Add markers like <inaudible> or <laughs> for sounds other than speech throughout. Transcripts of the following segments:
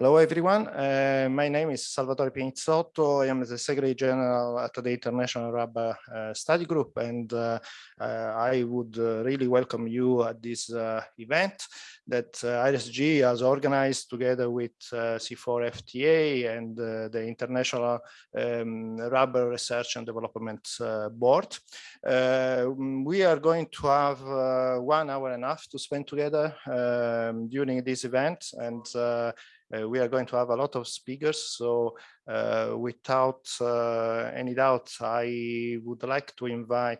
Hello, everyone. Uh, my name is Salvatore Pinizzotto. I am the Secretary General at the International Rubber uh, Study Group, and uh, uh I would uh, really welcome you at this uh, event that IRSG has organized together with CIFOR-ICRAF and the International um, Rubber Research and Development Board. we are going to have one hour and a half to spend together um, during this event, and uh, we are going to have a lot of speakers, so uh, without uh, any doubt, I would like to invite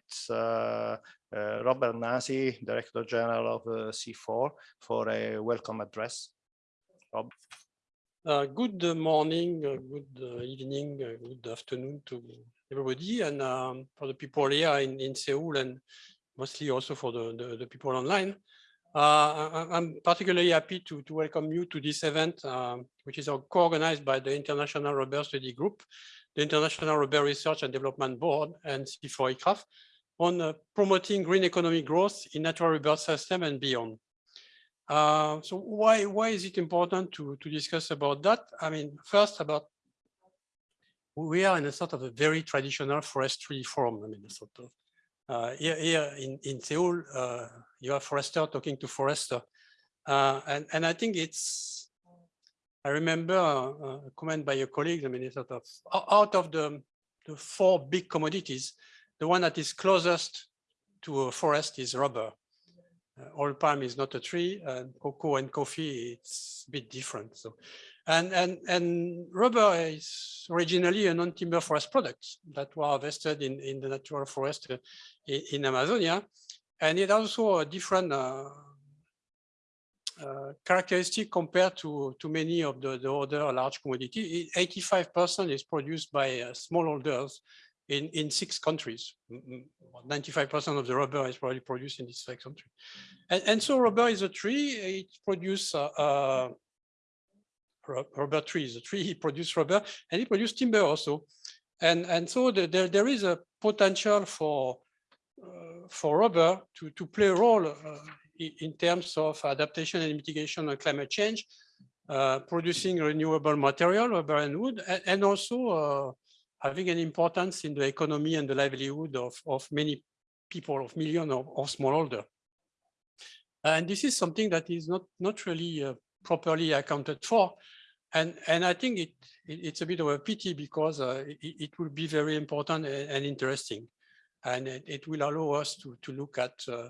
Robert Nasi, Director General of CIFOR, for a welcome address. Rob. Uh, good morning, uh, good uh, evening, good afternoon to everybody, and um, for the people here in, in Seoul, and mostly also for the, the, the people online. Uh, I'm particularly happy to, to welcome you to this event, uh, which is co-organized by the International Rubber Study Group, the International Rubber Research and Development Board, and CIFOR-ICRAF on uh, promoting green economic growth in natural rubber system and beyond. Uh, so why why is it important to to discuss about that? I mean, first about we are in a sort of a very traditional forestry form. I mean, sort of uh, here, here in, in Seoul, uh, you have forester talking to forester. Uh, and, and I think it's, I remember a comment by your colleague, it's sort of out of the, the four big commodities, the one that is closest to a forest is rubber. Uh, oil palm is not a tree, and cocoa and coffee, it's a bit different. So and, and, and rubber is originally a non-timber forest product that were harvested in, in the natural forest uh, in, in Amazonia. And it also a different uh, uh, characteristic compared to, to many of the, the other large commodity. 85% is produced by uh, smallholders in, in six countries. 95% of the rubber is probably produced in these six countries. And, and so rubber is a tree, it produces uh, uh rubber trees. The tree produce rubber and it produce timber also. And, and so the, there, there is a potential for, uh, for rubber to, to play a role uh, in terms of adaptation and mitigation of climate change, uh, producing renewable material, rubber and wood, and, and also uh, having an importance in the economy and the livelihood of, of many people, of millions of, of smallholder. And this is something that is not, not really uh, properly accounted for and and I think it, it, it's a bit of a pity because uh, it, it, will be very important and, and interesting, and it, it, will allow us to to look at uh,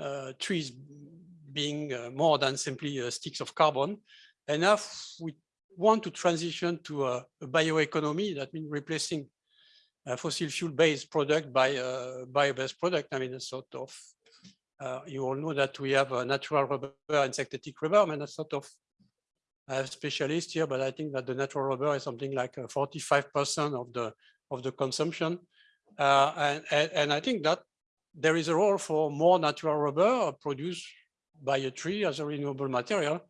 uh, trees being uh, more than simply uh, sticks of carbon. And if we want to transition to a, bioeconomy, that means replacing fossil fuel based product by a bio-based product. I mean, a sort of uh, you all know that we have a natural rubber and synthetic rubber, and a sort of I have specialists here, but I think that the natural rubber is something like 45% uh, of the of the consumption. Uh, and, and, and, I think that there is a role for more natural rubber produced by a tree as a renewable material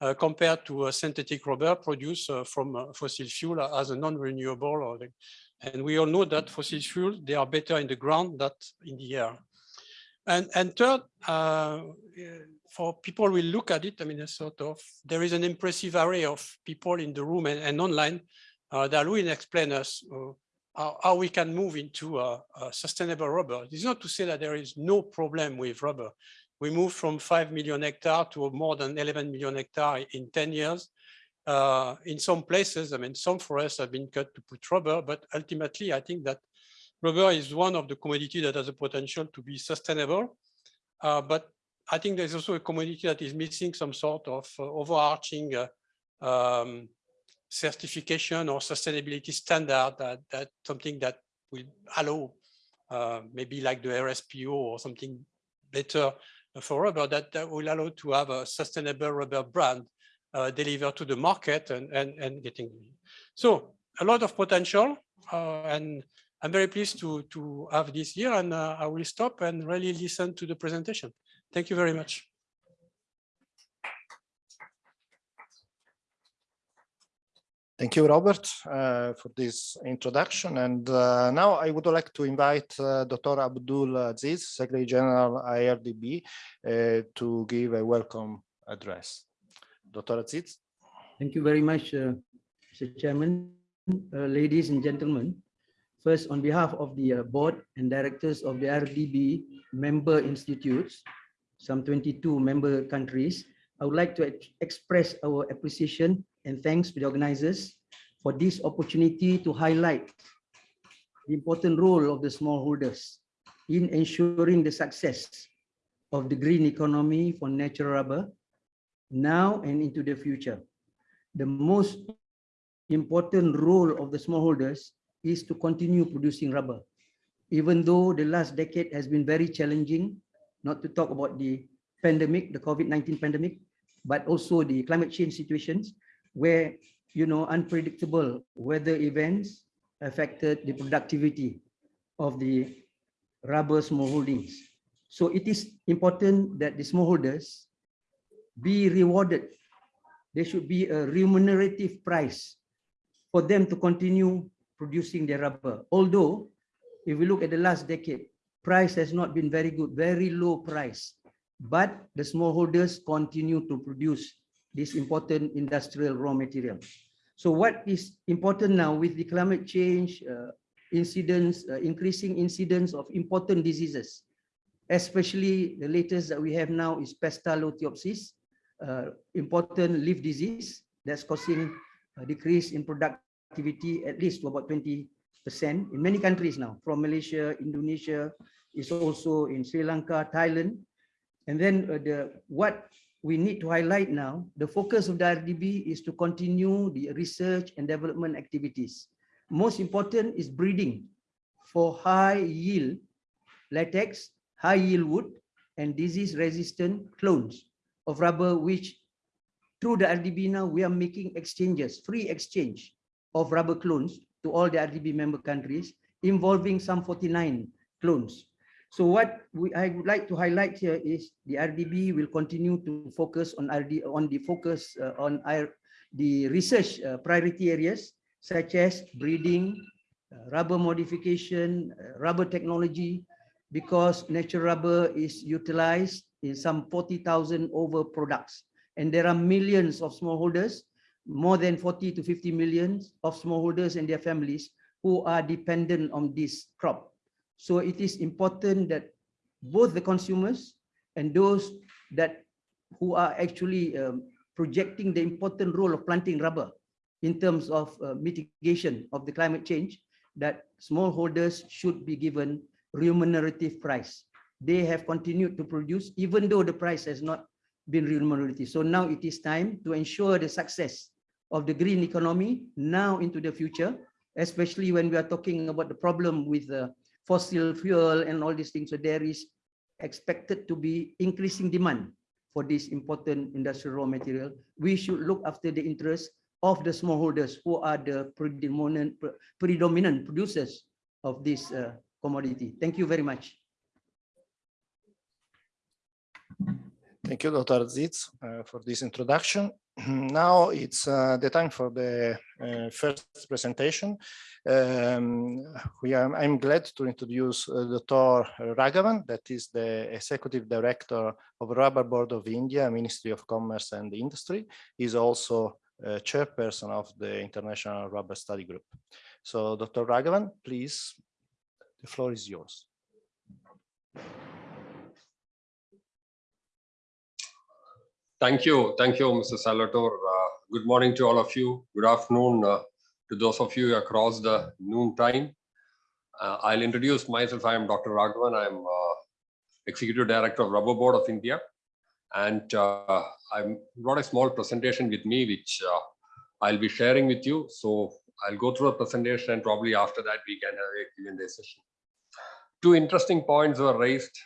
uh, compared to a synthetic rubber produced from fossil fuel as a non-renewable. And we all know that fossil fuels, they are better in the ground than in the air. And, and third, uh, for people will look at it, I mean, a sort of, there is an impressive array of people in the room and, and online uh, that will explain us uh, how, how, we can move into a, sustainable rubber. It's not to say that there is no problem with rubber. We moved from 5 million hectare to more than 11 million hectare in 10 years. Uh, in some places, I mean, some forests have been cut to put rubber, but ultimately, I think that rubber is one of the commodity that has a potential to be sustainable. Uh, but I think there's also a commodity that is missing some sort of uh, overarching uh, um, certification or sustainability standard that, that something that will allow uh, maybe like the RSPO or something better for rubber that, that will allow to have a sustainable rubber brand uh, delivered to the market and, and, and getting. So a lot of potential uh, and I'm very pleased to, to have this here and uh, I will stop and really listen to the presentation. Thank you very much. Thank you, Robert, uh, for this introduction. And uh, now I would like to invite uh, Dr. Abdul Aziz, Secretary General IRDB, uh, to give a welcome address. Dr. Aziz. Thank you very much, uh, Mr. Chairman, uh, ladies and gentlemen. First, on behalf of the uh, board and directors of the RDB member institutes, some 22 member countries, I would like to ex- express our appreciation and thanks to the organizers for this opportunity to highlight the important role of the smallholders in ensuring the success of the green economy for natural rubber now and into the future. The most important role of the smallholders is to continue producing rubber. Even though the last decade has been very challenging, not to talk about the pandemic, the COVID-19 pandemic, but also the climate change situations where, you know, unpredictable weather events affected the productivity of the rubber smallholdings. So it is important that the smallholders be rewarded there should be a remunerative price for them to continue producing their rubber. Although, if we look at the last decade, price has not been very good, very low price. But the smallholders continue to produce this important industrial raw material. So what is important now with the climate change uh, incidents, uh, increasing incidents of important diseases, especially the latest that we have now is Pestalotiopsis, uh, important leaf disease that's causing a decrease in at least to about 20% in many countries now, from Malaysia, Indonesia, is also in Sri Lanka, Thailand. And then uh, the what we need to highlight now, the focus of the RDB is to continue the research and development activities. Most important is breeding for high yield latex, high yield wood, and disease resistant clones of rubber, which through the RDB now, we are making exchanges, free exchange of rubber clones to all the RDB member countries, involving some 49 clones. So what we, I would like to highlight here is the RDB will continue to focus on RD on the focus uh, on the research uh, priority areas such as breeding, uh, rubber modification, uh, rubber technology, because natural rubber is utilized in some 40,000 over products. And there are millions of smallholders, more than 40 to 50 millions of smallholders and their families who are dependent on this crop. So it is important that both the consumers and those that who are actually um, projecting the important role of planting rubber in terms of uh, mitigation of the climate change, that smallholders should be given remunerative price they have continued to produce even though the price has not been remunerative. So now it is time to ensure the success of the green economy now into the future, especially when we are talking about the problem with the fossil fuel and all these things. So there is expected to be increasing demand for this important industrial raw material. We should look after the interests of the smallholders who are the predominant, predominant producers of this uh, commodity. Thank you very much. Thank you, Dr. Aziz, uh, for this introduction. <clears throat> now it's uh, the time for the uh, first presentation. Um, we are, I'm glad to introduce uh, Dr. Raghavan, that is the Executive Director of Rubber Board of India, Ministry of Commerce and Industry. He's also chairperson of the International Rubber Study Group. So Dr. Raghavan, please, the floor is yours. Thank you. Thank you, Mr. Salvatore. Uh, good morning to all of you. Good afternoon uh, to those of you across the noon time. Uh, I'll introduce myself. I am Dr. Raghavan. I'm uh, Executive Director of Rubber Board of India. And uh, I brought a small presentation with me, which uh, I'll be sharing with you. So I'll go through a presentation and probably after that we can have a Q&A session. Two interesting points were raised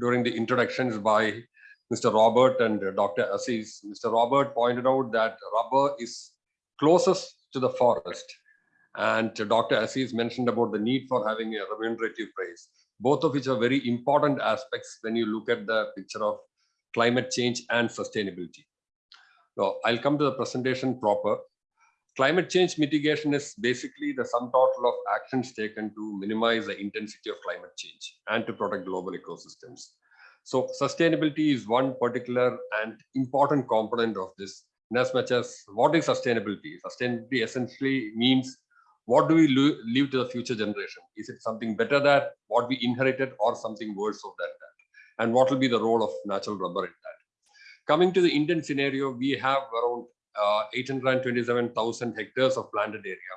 during the introductions by Mr. Robert and Dr. Aziz. Mr. Robert pointed out that rubber is closest to the forest. And Dr. Aziz mentioned about the need for having a remunerative price, both of which are very important aspects when you look at the picture of climate change and sustainability. So I'll come to the presentation proper. Climate change mitigation is basically the sum total of actions taken to minimize the intensity of climate change and to protect global ecosystems. So sustainability is one particular and important component of this in as much as what is sustainability? Sustainability essentially means what do we leave to the future generation? Is it something better than what we inherited or something worse of that? And what will be the role of natural rubber in that? Coming to the Indian scenario, we have around uh, 827,000 hectares of planted area.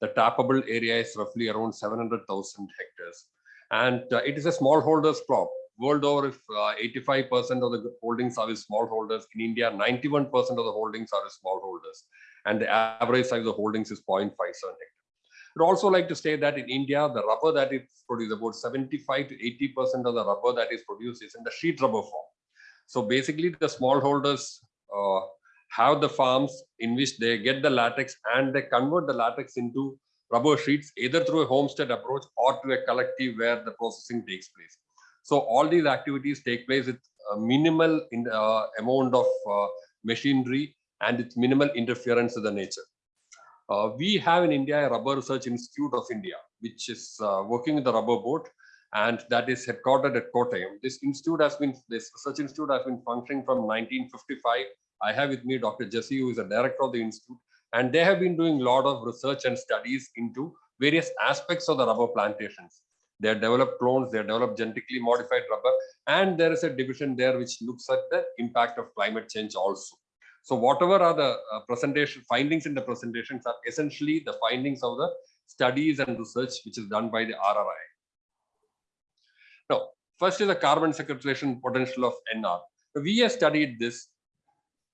The tappable area is roughly around 700,000 hectares. And uh, it is a smallholders crop. World over, if 85% of the holdings are with smallholders, in India, 91% of the holdings are with smallholders. And the average size of the holdings is 0.57 hectare. I'd also like to say that in India, the rubber that is produced, about 75 to 80% of the rubber that is produced is in the sheet rubber form. So basically, the smallholders uh, have the farms in which they get the latex and they convert the latex into rubber sheets either through a homestead approach or to a collective where the processing takes place. So all these activities take place with minimal in, uh, amount of uh, machinery and it's minimal interference with the nature. Uh, we have in India a Rubber Research Institute of India, which is uh, working with the rubber board and that is headquartered at Kottayam. This institute has been, this research institute has been functioning from 1955 I have with me Dr. Jessy, who is the director of the institute, and they have been doing a lot of research and studies into various aspects of the rubber plantations. They have developed clones, they have developed genetically modified rubber, and there is a division there which looks at the impact of climate change also. So whatever are the uh, presentation findings in the presentations are essentially the findings of the studies and research which is done by the RRI. Now, first is the carbon sequestration potential of NR. We have studied this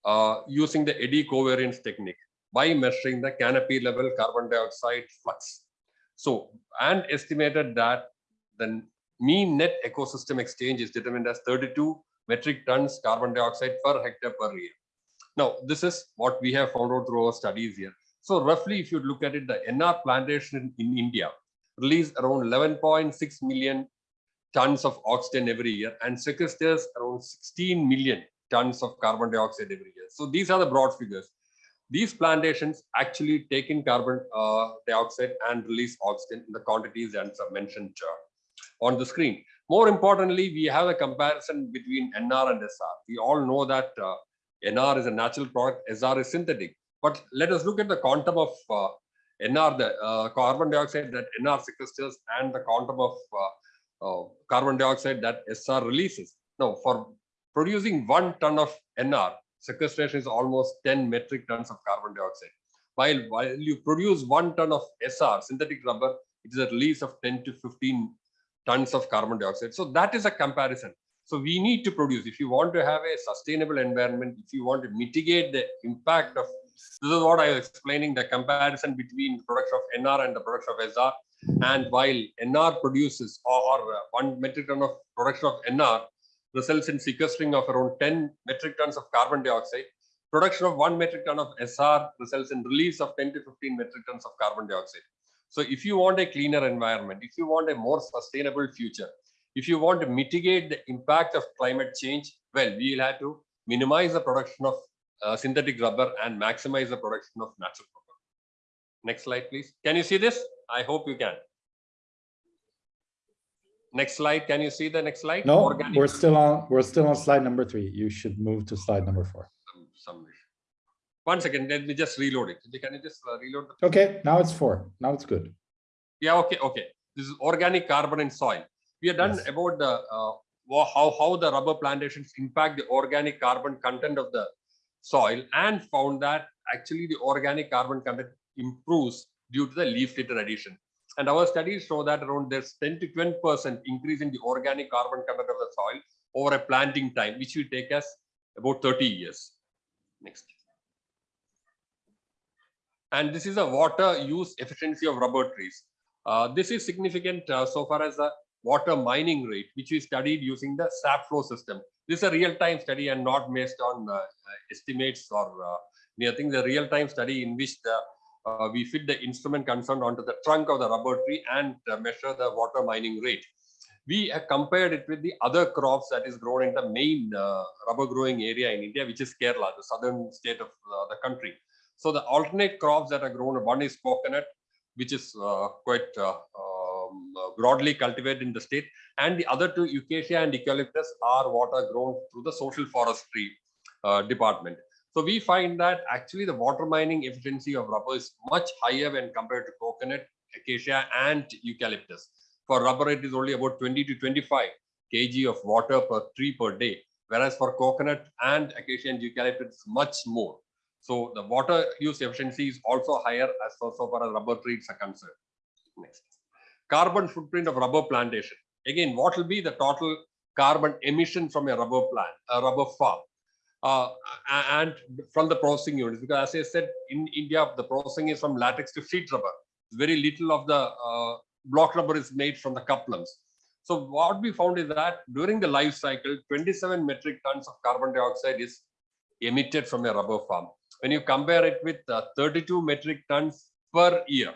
uh, using the eddy covariance technique by measuring the canopy level carbon dioxide flux. So, and estimated that the mean net ecosystem exchange is determined as 32 metric tons carbon dioxide per hectare per year. Now, this is what we have found out through our studies here. So roughly, if you look at it, the NR plantation in, in India release around 11.6 million tons of oxygen every year and sequesters around 16 million tons of carbon dioxide every year. So these are the broad figures. These plantations actually take in carbon uh, dioxide and release oxygen in the quantities are mentioned uh, on the screen. More importantly, we have a comparison between NR and SR. We all know that uh, NR is a natural product, SR is synthetic. But let us look at the quantum of uh, NR, the uh, carbon dioxide that NR sequesters and the quantum of uh, carbon dioxide that SR releases. Now, for producing one ton of NR, sequestration is almost 10 metric tons of carbon dioxide. While, while you produce one ton of SR, synthetic rubber, it is a release of 10 to 15 tons of carbon dioxide. So that is a comparison. So we need to produce, if you want to have a sustainable environment, if you want to mitigate the impact of, this is what I was explaining, the comparison between the production of NR and the production of SR. And while NR produces or, or uh, one metric ton of production of NR results in sequestering of around 10 metric tons of carbon dioxide. Production of one metric ton of SR results in release of 10 to 15 metric tons of carbon dioxide. So if you want a cleaner environment, if you want a more sustainable future, if you want to mitigate the impact of climate change, well, we will have to minimize the production of uh, synthetic rubber and maximize the production of natural rubber. Next slide, please. Can you see this? I hope you can. Next slide. Can you see the next slide? No, Organic. we're still on, we're still on slide number three. You should move to slide number four. Some, some One second. Let me just reload it. Can you just uh, reload? The... Okay, now it's four. Now it's good. Yeah. Okay. Okay. This is organic carbon in soil. We have done Yes. about the uh, how how the rubber plantations impact the organic carbon content of the soil and found that actually the organic carbon content improves due to the leaf litter addition. And our studies show that around there's 10 to 20 percent increase in the organic carbon content of the soil over a planting time, which will take us about 30 years. Next. And this is a water use efficiency of rubber trees. Uh, this is significant uh, so far as the water mining rate, which we studied using the SAP flow system. This is a real-time study and not based on uh, estimates or uh, anything. The real-time study in which the uh, we fit the instrument concerned onto the trunk of the rubber tree and uh, measure the water mining rate. We have compared it with the other crops that is grown in the main uh, rubber growing area in India, which is Kerala, the southern state of uh, the country. So the alternate crops that are grown, one is coconut, which is uh, quite uh, um, broadly cultivated in the state, and the other two, acacia and eucalyptus, are what are grown through the social forestry department. So we find that actually the water mining efficiency of rubber is much higher when compared to coconut, acacia, and eucalyptus. For rubber, it is only about 20 to 25 kg of water per tree per day, whereas for coconut and acacia and eucalyptus, much more. So the water use efficiency is also higher as far, so far as rubber trees are concerned. Next. Carbon footprint of rubber plantation. Again, what will be the total carbon emission from a rubber plant, a rubber farm? Uh, and from the processing units, because as I said, in India, the processing is from latex to sheet rubber. Very little of the uh, block rubber is made from the cuplumps. So what we found is that during the life cycle, 27 metric tons of carbon dioxide is emitted from a rubber farm. When you compare it with uh, 32 metric tons per year,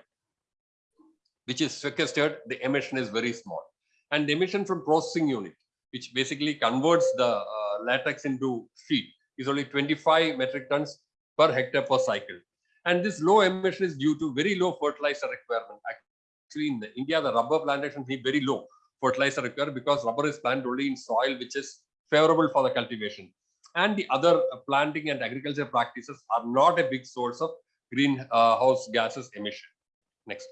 which is sequestered, the emission is very small. And the emission from processing unit, which basically converts the uh, latex into sheet, is only 25 metric tons per hectare per cycle. And this low emission is due to very low fertilizer requirement. Actually, in India, the rubber plantations need very low fertilizer required because rubber is planted only in soil which is favorable for the cultivation. And the other uh, planting and agriculture practices are not a big source of greenhouse gases emission. Next.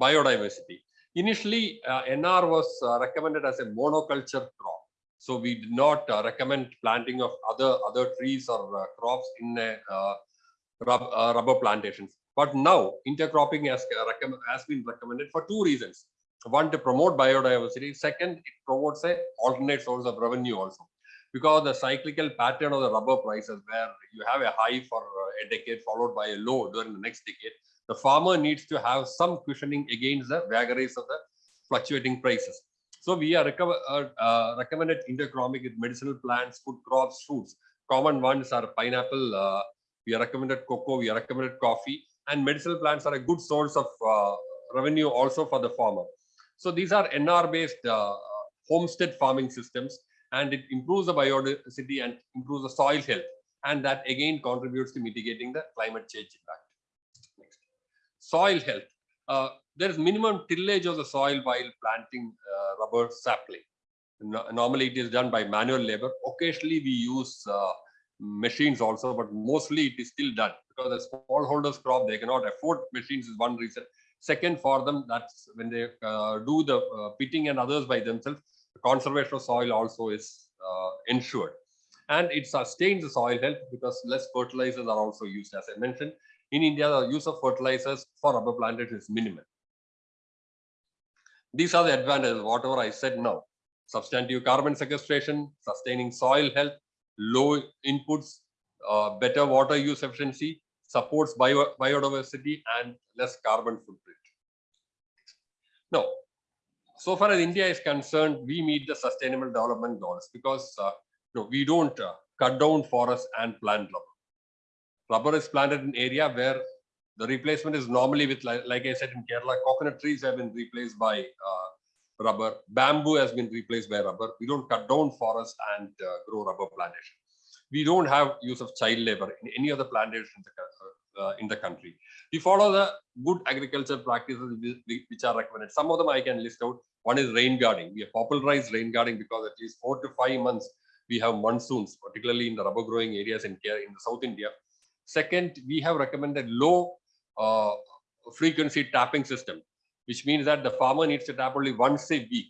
Biodiversity. Initially, uh, NR was uh, recommended as a monoculture crop. So we did not uh, recommend planting of other other trees or uh, crops in a, uh, rub, rubber plantations. But now intercropping has, has been recommended for two reasons. One, to promote biodiversity. Second, it promotes a alternate source of revenue also. Because the cyclical pattern of the rubber prices, where you have a high for a decade followed by a low during the next decade, the farmer needs to have some cushioning against the vagaries of the fluctuating prices. So we are uh, uh, recommended intercropping with medicinal plants, food crops, fruits. Common ones are pineapple. Uh, we are recommended cocoa. We are recommended coffee. And medicinal plants are a good source of uh, revenue also for the farmer. So these are NR-based uh, homestead farming systems, and it improves the biodiversity and improves the soil health. And that again contributes to mitigating the climate change impact. Next. Soil health. Uh, there is minimum tillage of the soil while planting uh, rubber sapling. No- normally it is done by manual labor. Occasionally we use uh, machines also, but mostly it is still done because the smallholders crop, they cannot afford machines is one reason. Second, for them, that's when they uh, do the uh, pitting and others by themselves, the conservation of soil also is uh, ensured. And it sustains the soil health because less fertilizers are also used. As I mentioned, in India, the use of fertilizers for rubber plantation is minimal. These are the advantages, whatever I said now. Substantive carbon sequestration, sustaining soil health, low inputs, uh, better water use efficiency, supports bio, biodiversity and less carbon footprint. Now, so far as India is concerned, we meet the sustainable development goals because uh, we don't uh, cut down forests and plant rubber. Rubber is planted in area where the replacement is normally with, like, like I said in Kerala, coconut trees have been replaced by uh, rubber. Bamboo has been replaced by rubber. We don't cut down forests and uh, grow rubber plantation. We don't have use of child labor in any other plantation in the, uh, in the country. We follow the good agriculture practices whi- whi- which are recommended. Some of them I can list out. One is rain guarding. We have popularized rain guarding because at least four to five months we have monsoons, particularly in the rubber growing areas in in the South India. Second, we have recommended low uh, frequency tapping system, which means that the farmer needs to tap only once a week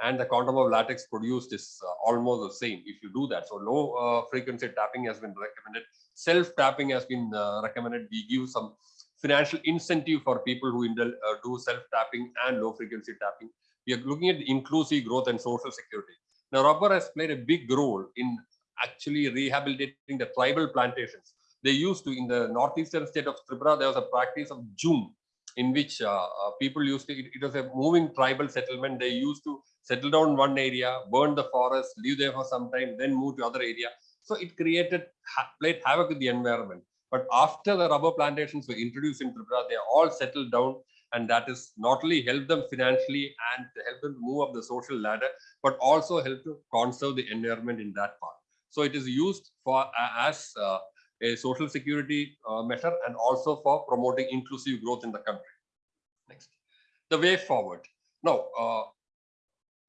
and the quantum of latex produced is uh, almost the same if you do that. So low uh, frequency tapping has been recommended. Self tapping has been uh, recommended. We give some financial incentive for people who do self tapping and low frequency tapping. We are looking at inclusive growth and social security. Now, rubber has played a big role in actually rehabilitating the tribal plantations. They used to, in the northeastern state of Tripura, there was a practice of jhum, in which uh, uh, people used to, it, it was a moving tribal settlement. They used to settle down one area, burn the forest, live there for some time, then move to other area. So it created, ha- played havoc with the environment. But after the rubber plantations were introduced in Tripura, they all settled down and that is not only help them financially and help them move up the social ladder, but also help to conserve the environment in that part. So it is used for a- as uh, a social security uh, measure and also for promoting inclusive growth in the country. Next, the way forward. Now, uh,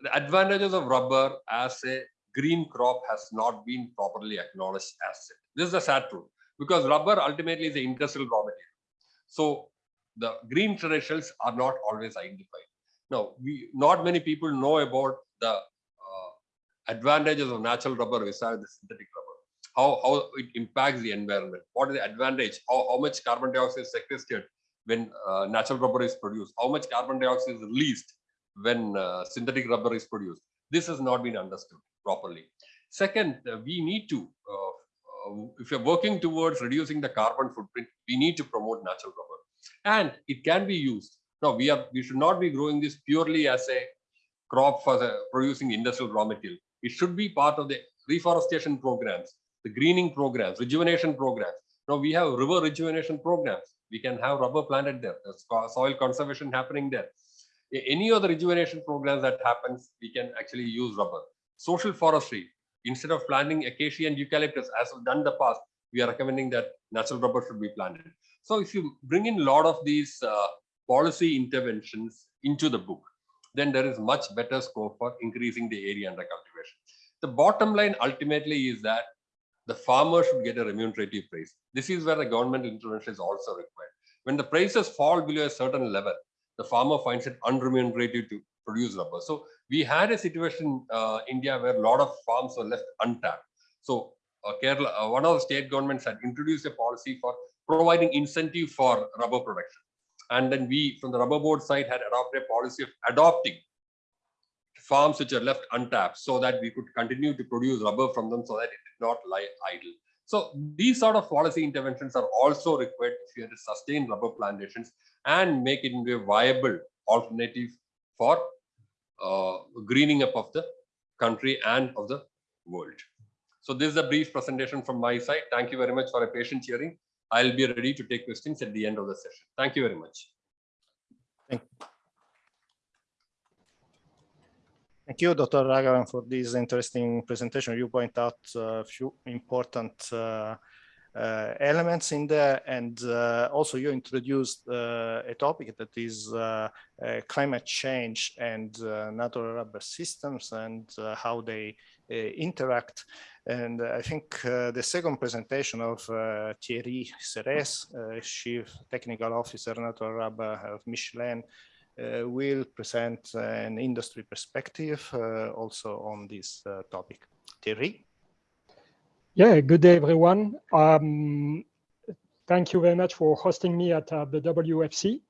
the advantages of rubber as a green crop has not been properly acknowledged as it. This is a sad truth because rubber ultimately is an industrial raw material. So the green credentials are not always identified. Now, we not many people know about the uh, advantages of natural rubber versus the synthetic rubber. How, how it impacts the environment. What is the advantage? How, how much carbon dioxide is sequestered when uh, natural rubber is produced? How much carbon dioxide is released when uh, synthetic rubber is produced? This has not been understood properly. Second, uh, we need to, uh, uh, if you're working towards reducing the carbon footprint, we need to promote natural rubber and it can be used. Now we are we should not be growing this purely as a crop for the producing industrial raw material. It should be part of the reforestation programs, the greening programs, rejuvenation programs. Now we have river rejuvenation programs. We can have rubber planted there. There's soil conservation happening there. Any other rejuvenation programs that happens, we can actually use rubber. Social forestry, instead of planting acacia and eucalyptus as we've done in the past, we are recommending that natural rubber should be planted. So if you bring in a lot of these uh, policy interventions into the book, then there is much better scope for increasing the area under cultivation. The bottom line ultimately is that the farmer should get a remunerative price. This is where the government intervention is also required. When the prices fall below a certain level, the farmer finds it unremunerative to produce rubber. So we had a situation in uh, India where a lot of farms were left untapped. So uh, Kerala, uh, one of the state governments had introduced a policy for providing incentive for rubber production. And then we, from the rubber board side, had adopted a policy of adopting farms which are left untapped so that we could continue to produce rubber from them so that it did not lie idle. So these sort of policy interventions are also required if you to sustain rubber plantations and make it into a viable alternative for uh, greening up of the country and of the world. So this is a brief presentation from my side. Thank you very much for a patient hearing. I'll be ready to take questions at the end of the session. Thank you very much. Thank, Thank you, Dr. Raghavan, for this interesting presentation. You point out a few important uh, uh, elements in there, and uh, also you introduced uh, a topic that is uh, uh, climate change and natural rubber systems and how they interact. And I think uh, the second presentation of uh, Thierry Serres, uh, Chief Technical Officer Natural Rubber of Michelin, will present an industry perspective uh, also on this uh, topic. Thierry? Yeah, good day, everyone. Um, thank you very much for hosting me at the WFC.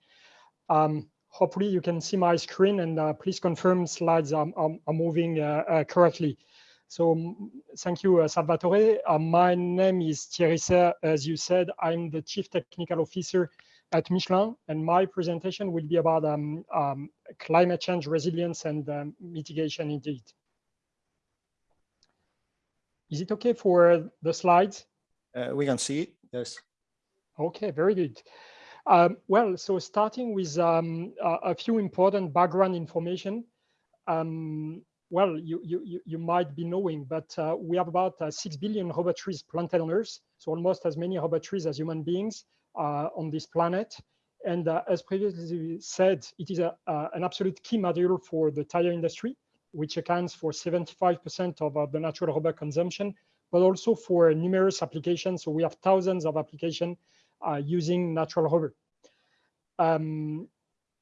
Um, hopefully you can see my screen and please confirm slides are, are, moving correctly. So thank you, uh, Salvatore. Uh, my name is Thierry Serre. As you said, I'm the Chief Technical Officer at Michelin, and my presentation will be about um, um, climate change resilience and um, mitigation indeed. Is it okay for the slides? Uh, we can see it, yes. Okay, very good. Um, well, so starting with um, a, few important background information. Um, well, you, you, you might be knowing, but uh, we have about uh, 6 billion rubber trees planted on Earth, so almost as many rubber trees as human beings on this planet. And uh, as previously said, it is a, uh, an absolute key material for the tire industry, which accounts for 75% of uh, the natural rubber consumption, but also for numerous applications. So we have thousands of applications using natural rubber. Um,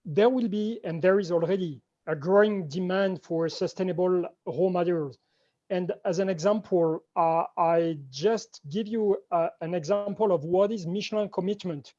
there will be, and there is already a growing demand for sustainable raw materials. And as an example, uh, I just give you uh, an example of what is Michelin commitment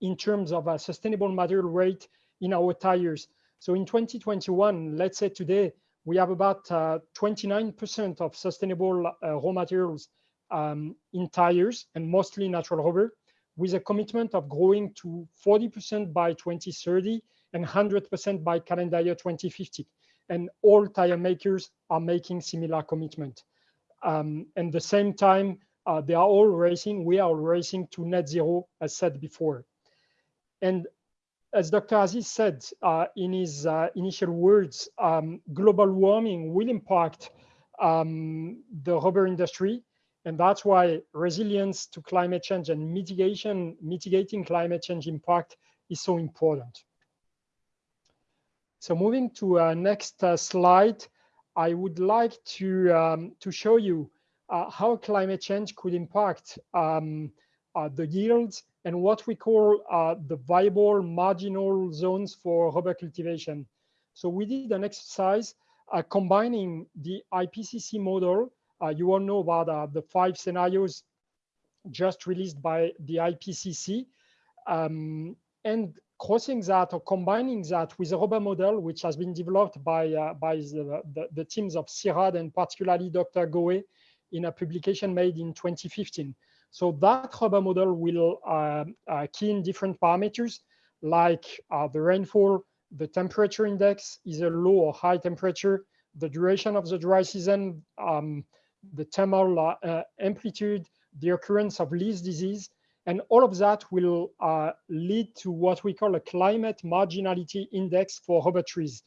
in terms of a sustainable material rate in our tires. So in 2021, let's say today, we have about 29% uh, of sustainable uh, raw materials um, in tires and mostly natural rubber with a commitment of growing to 40% by 2030 and 100% by calendar year 2050. And all tire makers are making similar commitment. Um, and the same time, uh, they are all racing, we are racing to net zero, as said before. And as Dr. Aziz said uh, in his uh, initial words, um, global warming will impact um, the rubber industry. And that's why resilience to climate change and mitigation, mitigating climate change impact is so important. So moving to our next uh, slide, I would like to um, to show you uh, how climate change could impact um, uh, the yields and what we call uh, the viable marginal zones for rubber cultivation. So we did an exercise uh, combining the IPCC model. Uh, you all know about uh, the five scenarios just released by the IPCC um, and crossing that or combining that with a rubber model, which has been developed by, uh, by the, the, the, teams of CIRAD and particularly Dr. Gohet in a publication made in 2015. So that rubber model will uh, uh, key in different parameters like uh, the rainfall, the temperature index, is a low or high temperature, the duration of the dry season, um, the thermal uh, amplitude, the occurrence of leaf disease, and all of that will uh, lead to what we call a climate marginality index for rubber trees.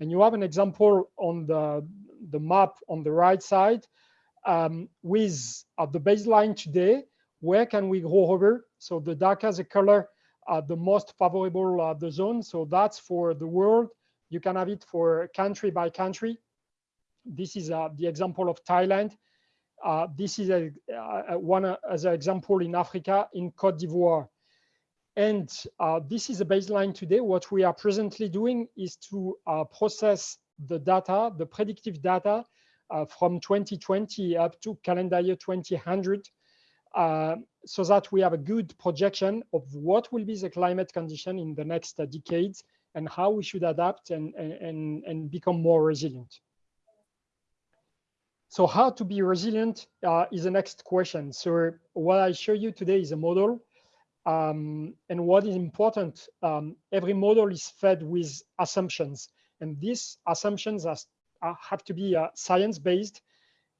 And you have an example on the, the map on the right side um, with uh, the baseline today, where can we grow rubber? So the darker the color, uh, the most favorable uh, the zone. So that's for the world. You can have it for country by country. This is uh, the example of Thailand. Uh, this is a, a one uh, as an example in Africa, in Cote d'Ivoire. And uh, this is a baseline today. What we are presently doing is to uh, process the data, the predictive data uh, from 2020 up to calendar year 2000 uh, so that we have a good projection of what will be the climate condition in the next decades and how we should adapt and, and, and become more resilient. So how to be resilient uh, is the next question. So what I show you today is a model. Um, and what is important, um, every model is fed with assumptions. And these assumptions are, have to be uh, science-based.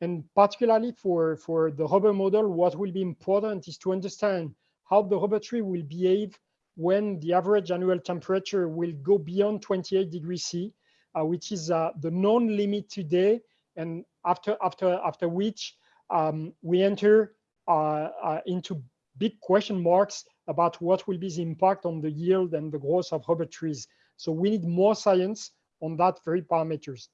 And particularly for, for the rubber model, what will be important is to understand how the rubber tree will behave when the average annual temperature will go beyond 28 degrees C, uh, which is uh, the known limit today and after after after which um, we enter uh, uh, into big question marks about what will be the impact on the yield and the growth of rubber trees. So we need more science on that very parameters.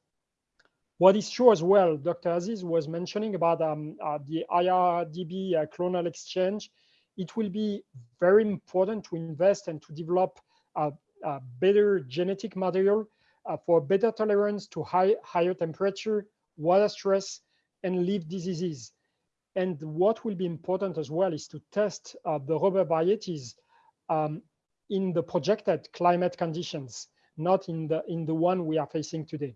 What is true as well, Dr. Aziz was mentioning about um, uh, the IRDB uh, clonal exchange. It will be very important to invest and to develop a better genetic material uh, for better tolerance to high, higher temperature, water stress, and leaf diseases. And what will be important as well is to test uh, the rubber varieties um, in the projected climate conditions, not in the, in the one we are facing today.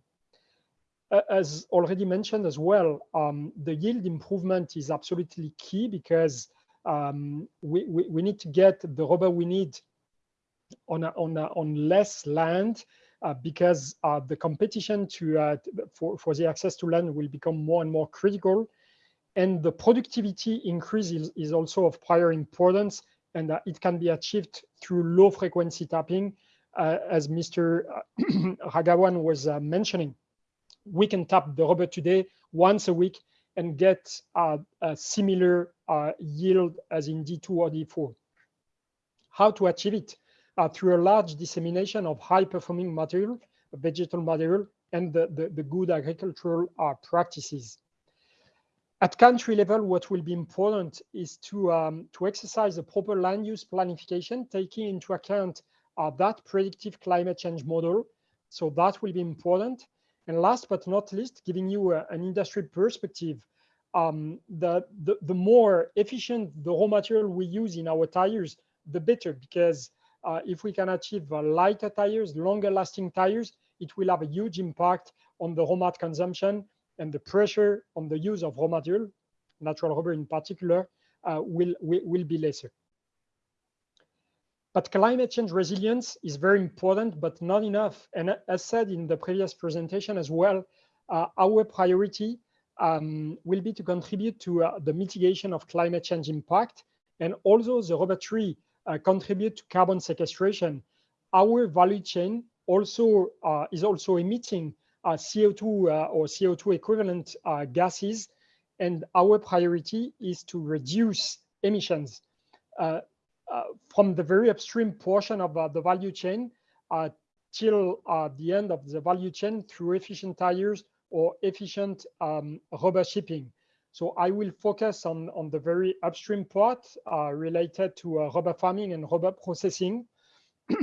As already mentioned as well, um, the yield improvement is absolutely key because um, we, we, we, need to get the rubber we need on, a, on, a, on less land because uh, the competition to uh, for, for the access to land will become more and more critical. And the productivity increase is, is also of prior importance and uh, it can be achieved through low frequency tapping, uh, as Mr. <clears throat> Raghavan was uh, mentioning. We can tap the rubber today once a week and get a similar yield as in D2 or D4. How to achieve it? Uh, through a large dissemination of high performing material, vegetal material, and the, the, the good agricultural uh, practices. At country level, what will be important is to, um, to exercise a proper land use planification, taking into account uh, that predictive climate change model. So that will be important. And last but not least, giving you a, an industry perspective, um, the, the, the more efficient the raw material we use in our tires, the better, because uh, if we can achieve uh, lighter tires, longer lasting tires, it will have a huge impact on the raw mat consumption and the pressure on the use of raw material, natural rubber in particular, uh, will, will, will be lesser. But climate change resilience is very important, but not enough. And as said in the previous presentation as well, uh, our priority um, will be to contribute to uh, the mitigation of climate change impact. And also the rubber tree Uh, contribute to carbon sequestration, our value chain also uh, is also emitting uh, CO2 uh, or CO2 equivalent uh, gases, and our priority is to reduce emissions from the very upstream portion of the value chain till the end of the value chain through efficient tires, or efficient um, rubber shipping. So I will focus on, on the very upstream part uh, related to uh, rubber farming and rubber processing. <clears throat>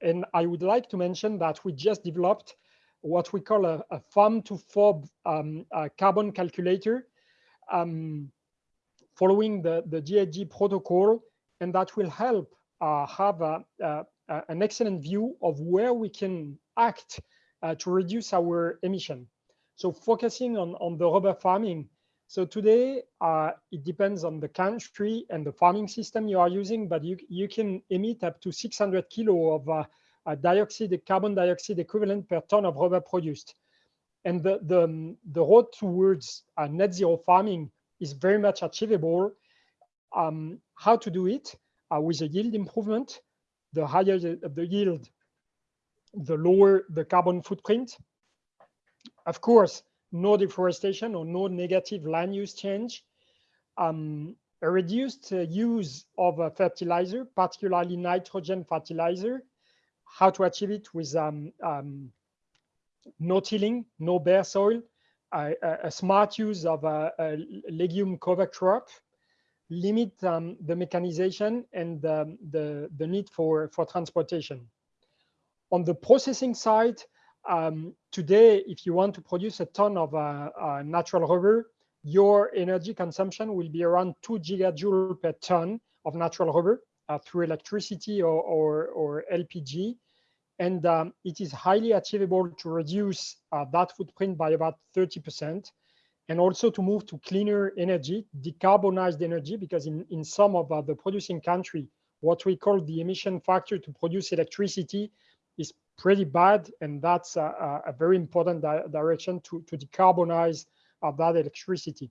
and I would like to mention that we just developed what we call a, a farm to fork um, carbon calculator um, following the, the GHG protocol, and that will help uh, have a, a, an excellent view of where we can act uh, to reduce our emission. So focusing on, on the rubber farming. So today, uh, it depends on the country and the farming system you are using, but you, you can emit up to 600 kilo of uh, dioxide, carbon dioxide equivalent per ton of rubber produced. And the, the, the road towards uh, net zero farming is very much achievable. Um, how to do it? Uh, with a yield improvement, the higher the, the yield, the lower the carbon footprint. Of course, no deforestation or no negative land use change. Um, a reduced uh, use of a fertilizer, particularly nitrogen fertilizer. How to achieve it with um, um, no tilling, no bare soil, a, a smart use of a, a, legume cover crop, limit um, the mechanization and the, the need for, for transportation. On the processing side, um, today, if you want to produce a ton of uh, uh, natural rubber, your energy consumption will be around two gigajoule per ton of natural rubber uh, through electricity or, or, or LPG. And um, it is highly achievable to reduce uh, that footprint by about 30% and also to move to cleaner energy, decarbonized energy, because in, in some of uh, the producing country, what we call the emission factor to produce electricity is pretty bad. And that's a, a very important di direction to, to decarbonize uh, that electricity.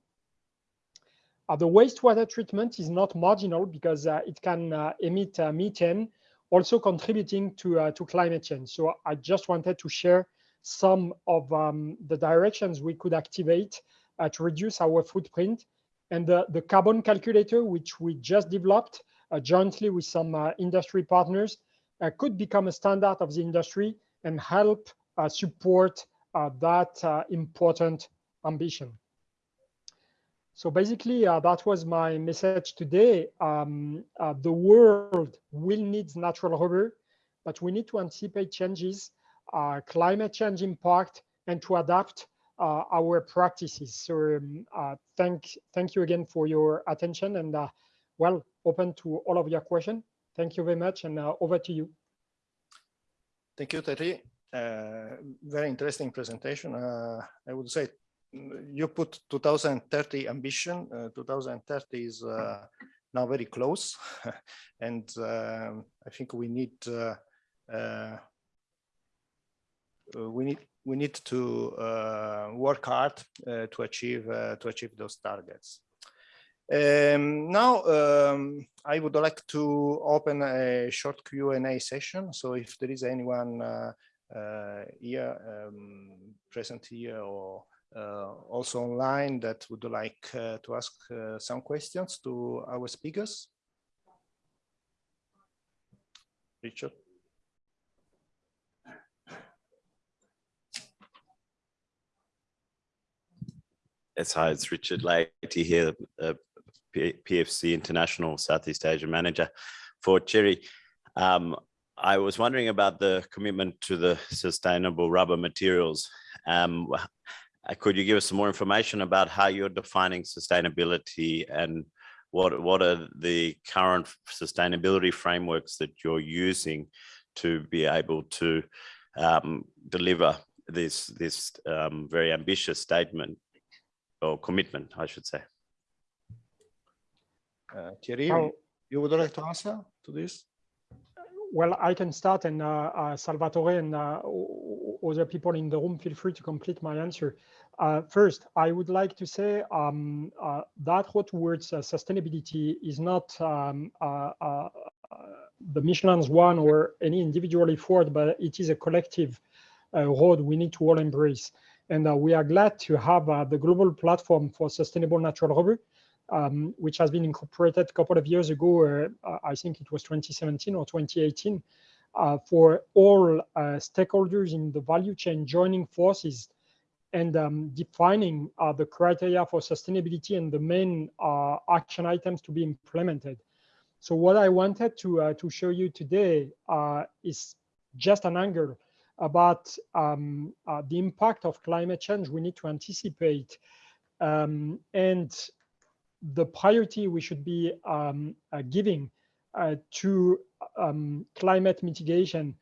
Uh, the wastewater treatment is not marginal because uh, it can emit methane, also contributing to, to climate change. So I just wanted to share some of um, the directions we could activate uh, to reduce our footprint. And the, the carbon calculator, which we just developed uh, jointly with some uh, industry partners, could become a standard of the industry and help uh, support that important ambition. So basically, uh, that was my message today. Um, uh, the world will need natural rubber, but we need to anticipate changes, uh, climate change impact, and to adapt uh, our practices. So um, uh, thank, thank you again for your attention and uh, well, open to all of your questions. Thank you very much and now over to you. Thank you, Thierry. very interesting presentation. I would say you put 2030 ambition. Uh, 2030 is uh, now very close, <laughs> and um, I think we need uh, uh we need we need to uh, work hard uh, to achieve to achieve those targets. Um, now, um, I would like to open a short Q&A session. So if there is anyone here um, present here or uh, also online that would like uh, to ask uh, some questions to our speakers. Richard. Yes, hi, it's Richard Leahy here, PFC International Southeast Asia Manager for Cherry. Um, I was wondering about the commitment to the sustainable rubber materials. Um, could you give us some more information about how you're defining sustainability and what, what are the current sustainability frameworks that you're using to be able to um, deliver this, this um, very ambitious statement or commitment, I should say. Uh, Thierry, oh. you would like to answer to this? Well, I can start and uh, uh, Salvatore and uh, other people in the room, feel free to complete my answer. Uh, first, I would like to say um, uh, that road towards uh, sustainability is not um, uh, uh, the Michelin's one or any individual effort, but it is a collective uh, road we need to all embrace. And we are glad to have the global platform for sustainable natural rubber, um, which has been incorporated a couple of years ago. I think it was 2017 or 2018, for all stakeholders in the value chain joining forces and um, defining uh, the criteria for sustainability and the main uh, action items to be implemented. So what I wanted to, uh, to show you today uh, is just an angle about um, uh, the impact of climate change we need to anticipate um, and the priority we should be um, uh, giving to um, climate mitigation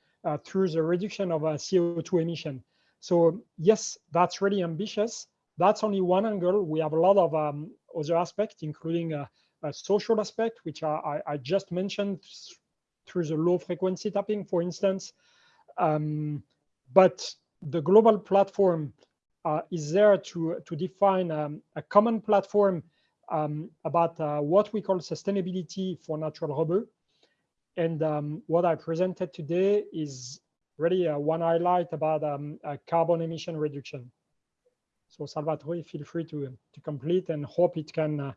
through the reduction of CO2 emission. So yes, that's really ambitious. That's only one angle. We have a lot of um, other aspects, including a, a social aspect, which I, I, just mentioned through the low frequency tapping, for instance. Um, but the global platform uh, is there to, to define um, a common platform um, about uh, what we call sustainability for natural rubber. And um, what I presented today is really uh, one highlight about um, carbon emission reduction. So Salvatore, feel free to, to complete and hope it can uh,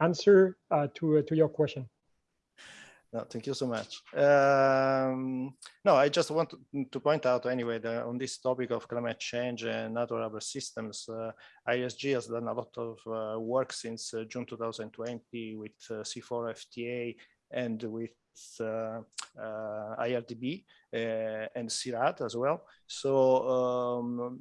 answer uh, to, to your question. No, thank you so much. Um, no, I just want to, point out anyway that on this topic of climate change and natural rubber systems, uh, IRSG has done a lot of uh, work since uh, June 2020 with CIFOR FTA and with uh, uh, IRRDB uh, and CIRAD as well. So um,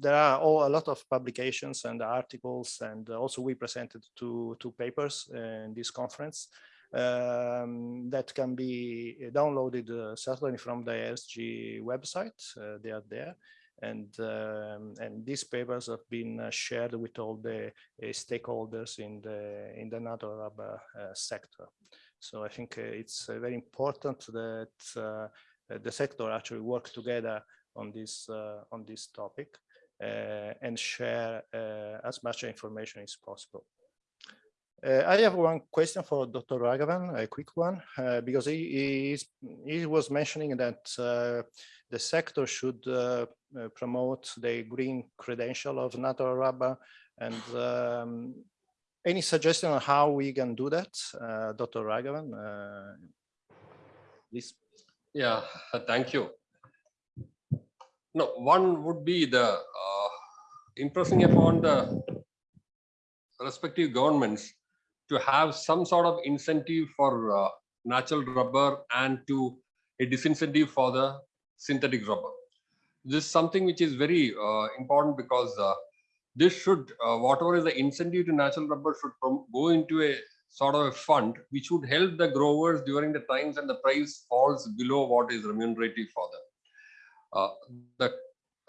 there are all, a lot of publications and articles, and also we presented two, two papers in this conference um, that can be downloaded uh, certainly from the IRSG website. Uh, they are there. And, um, and these papers have been uh, shared with all the stakeholders in the, in the natural rubber sector. So I think uh, it's uh, very important that uh, the sector actually work together on this on this topic and share as much information as possible. Uh, I have one question for Dr. Raghavan, a quick one, uh, because he, he, was mentioning that uh, the sector should promote the green credential of natural rubber. And um, any suggestion on how we can do that, uh, Dr. Raghavan? Uh, please. Yeah, thank you. No, one would be the uh, impressing upon the respective governments to have some sort of incentive for uh, natural rubber and to a disincentive for the synthetic rubber. This is something which is very uh, important because uh, this should, uh, whatever is the incentive to natural rubber should go into a sort of a fund which would help the growers during the times and the price falls below what is remunerative for them. Uh, the,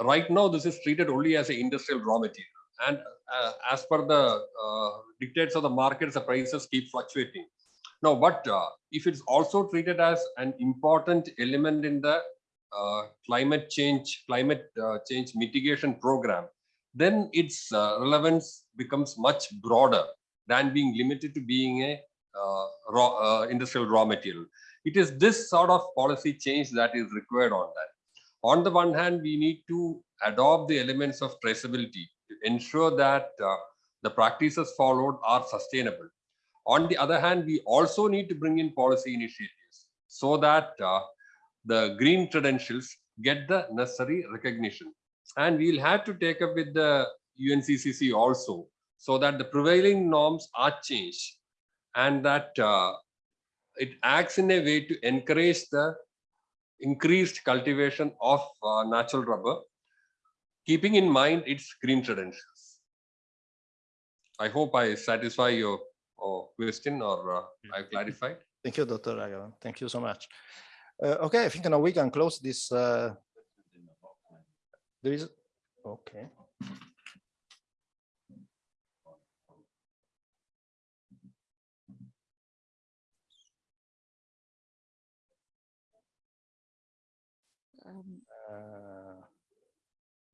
right now, this is treated only as an industrial raw material. And uh, as per the uh, dictates of the markets, the prices keep fluctuating. Now, but uh, if it's also treated as an important element in the uh, climate change, climate change mitigation program, then its uh, relevance becomes much broader than being limited to being a uh, raw uh, industrial raw material. It is this sort of policy change that is required on that. On the one hand, we need to adopt the elements of traceability to ensure that uh, the practices followed are sustainable. On the other hand, we also need to bring in policy initiatives so that uh, the green credentials get the necessary recognition and we'll have to take up with the UNCCC also so that the prevailing norms are changed and that uh, it acts in a way to encourage the increased cultivation of uh, natural rubber, keeping in mind its green credentials. I hope I satisfy your uh, question or uh, I clarified. Thank you, Dr. Raghavan. Thank you so much. Uh, okay, I think now we can close this uh, there is, okay. Um, uh,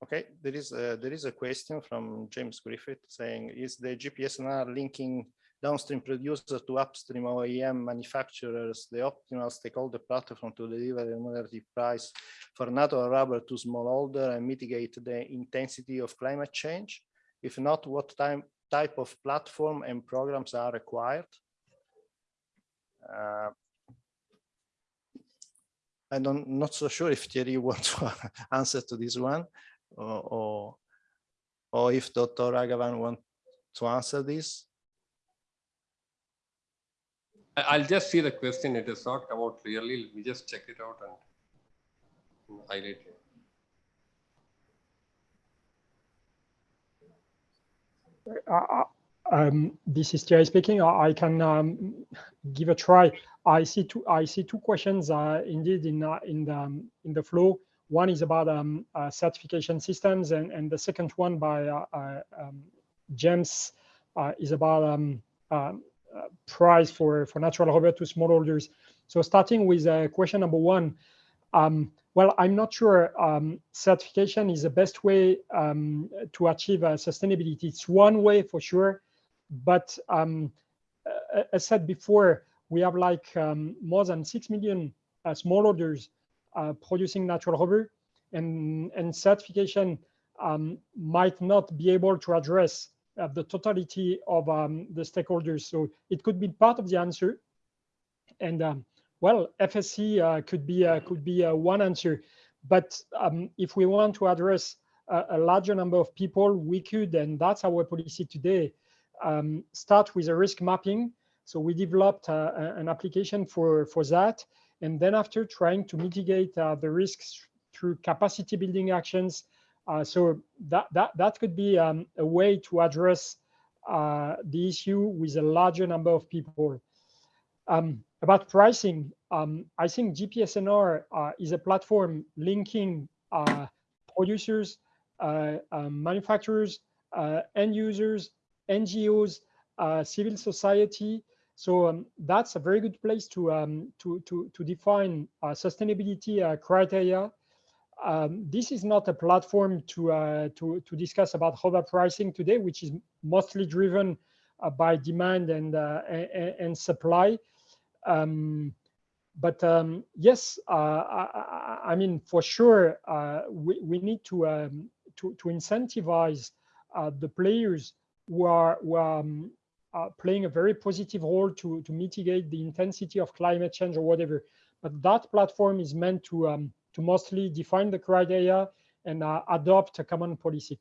okay, there is a, there is a question from James Griffith saying, is the GPSNR linking downstream producers to upstream OEM manufacturers the optimal stakeholder platform to deliver a remunerative price for natural rubber to smallholder and mitigate the intensity of climate change? If not, what time, type of platform and programs are required? Uh, I'm not so sure if Thierry <laughs> wants to answer to this one or, or or if Dr. Raghavan want to answer this. I- I'll just see the question. It has not come out clearly. Let me just check it out and highlight it. Uh, um, this is Thierry speaking. I, I can um, give a try. I see two. I see two questions uh, indeed in uh, in the um, in the flow. One is about um, uh, certification systems, and and the second one by uh, uh, um, James uh, is about um, uh, price for for natural rubber to smallholders. So starting with question number one. Um, well, I'm not sure um, certification is the best way um, to achieve sustainability. It's one way for sure, but as said before, we have like more than 6 million smallholders producing natural rubber and, and certification um, might not be able to address uh, the totality of um, the stakeholders. So it could be part of the answer. And um, well, FSC uh, could be uh, could be uh, one answer, but um, if we want to address a, a, larger number of people, we could, and that's our policy today, um, start with a risk mapping. So we developed uh, an application for for that, and then after trying to mitigate uh, the risks through capacity building actions. Uh, so that that that could be um, a way to address the issue with a larger number of people. Um, about pricing, um, I think GPSNR uh, is a platform linking uh, producers, uh, manufacturers, end users, NGOs, civil society. So um, that's a very good place to um, to to to define sustainability criteria. Um, this is not a platform to uh, to to discuss about rubber pricing today, which is mostly driven uh, by demand and, uh, and, and supply. Um, but um, yes, uh, I, I, mean, for sure, uh, we, we need to, um, to, to incentivize uh, the players who are, who are playing a very positive role to, to mitigate the intensity of climate change or whatever. But that platform is meant to, um, to mostly define the criteria and uh, adopt a common policy.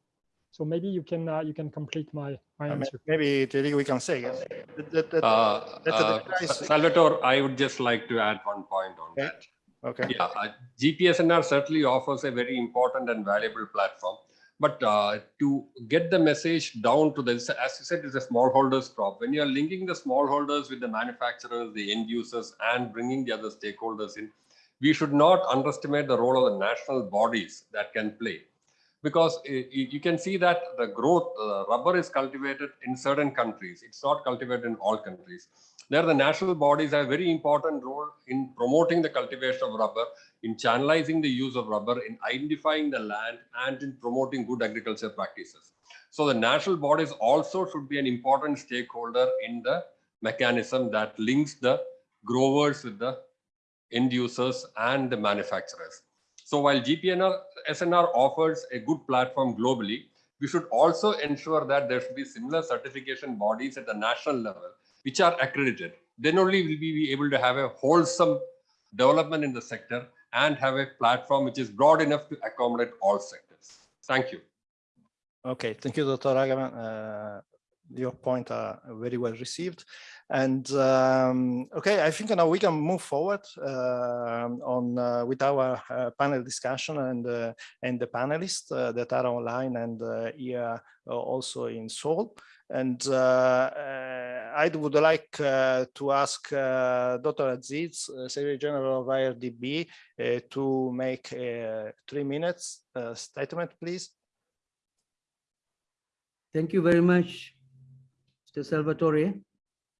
So maybe you can uh, you can complete my my answer. Maybe Thierry, we can say that, that, that, uh, uh, Salvatore, I would just like to add one point on okay. that. Okay. Yeah, uh, GPSNR certainly offers a very important and valuable platform. But uh, to get the message down to the, as you said, it's a smallholders crop. When you're linking the smallholders with the manufacturers, the end users, and bringing the other stakeholders in, we should not underestimate the role of the national bodies that can play. Because you can see that the growth uh, rubber is cultivated in certain countries. It's not cultivated in all countries there the national bodies have a very important role in promoting the cultivation of rubber in channelizing the use of rubber in identifying the land and in promoting good agriculture practices. So the national bodies also should be an important stakeholder in the mechanism that links the growers with the end users and the manufacturers. So while GPNR SNR offers a good platform globally, we should also ensure that there should be similar certification bodies at the national level, which are accredited. Then only will we be able to have a wholesome development in the sector and have a platform which is broad enough to accommodate all sectors. Thank you. Okay, thank you, Dr. Raghavan. Uh, your point are very well received. And um, okay, I think now we can move forward uh, on uh, with our uh, panel discussion and uh, and the panelists uh, that are online and uh, here also in Seoul. And uh, uh, I would like uh, to ask Dr. Aziz, Secretary General of IRRDB, to make a three minutes statement, please. Thank you very much, Mr. Salvatore,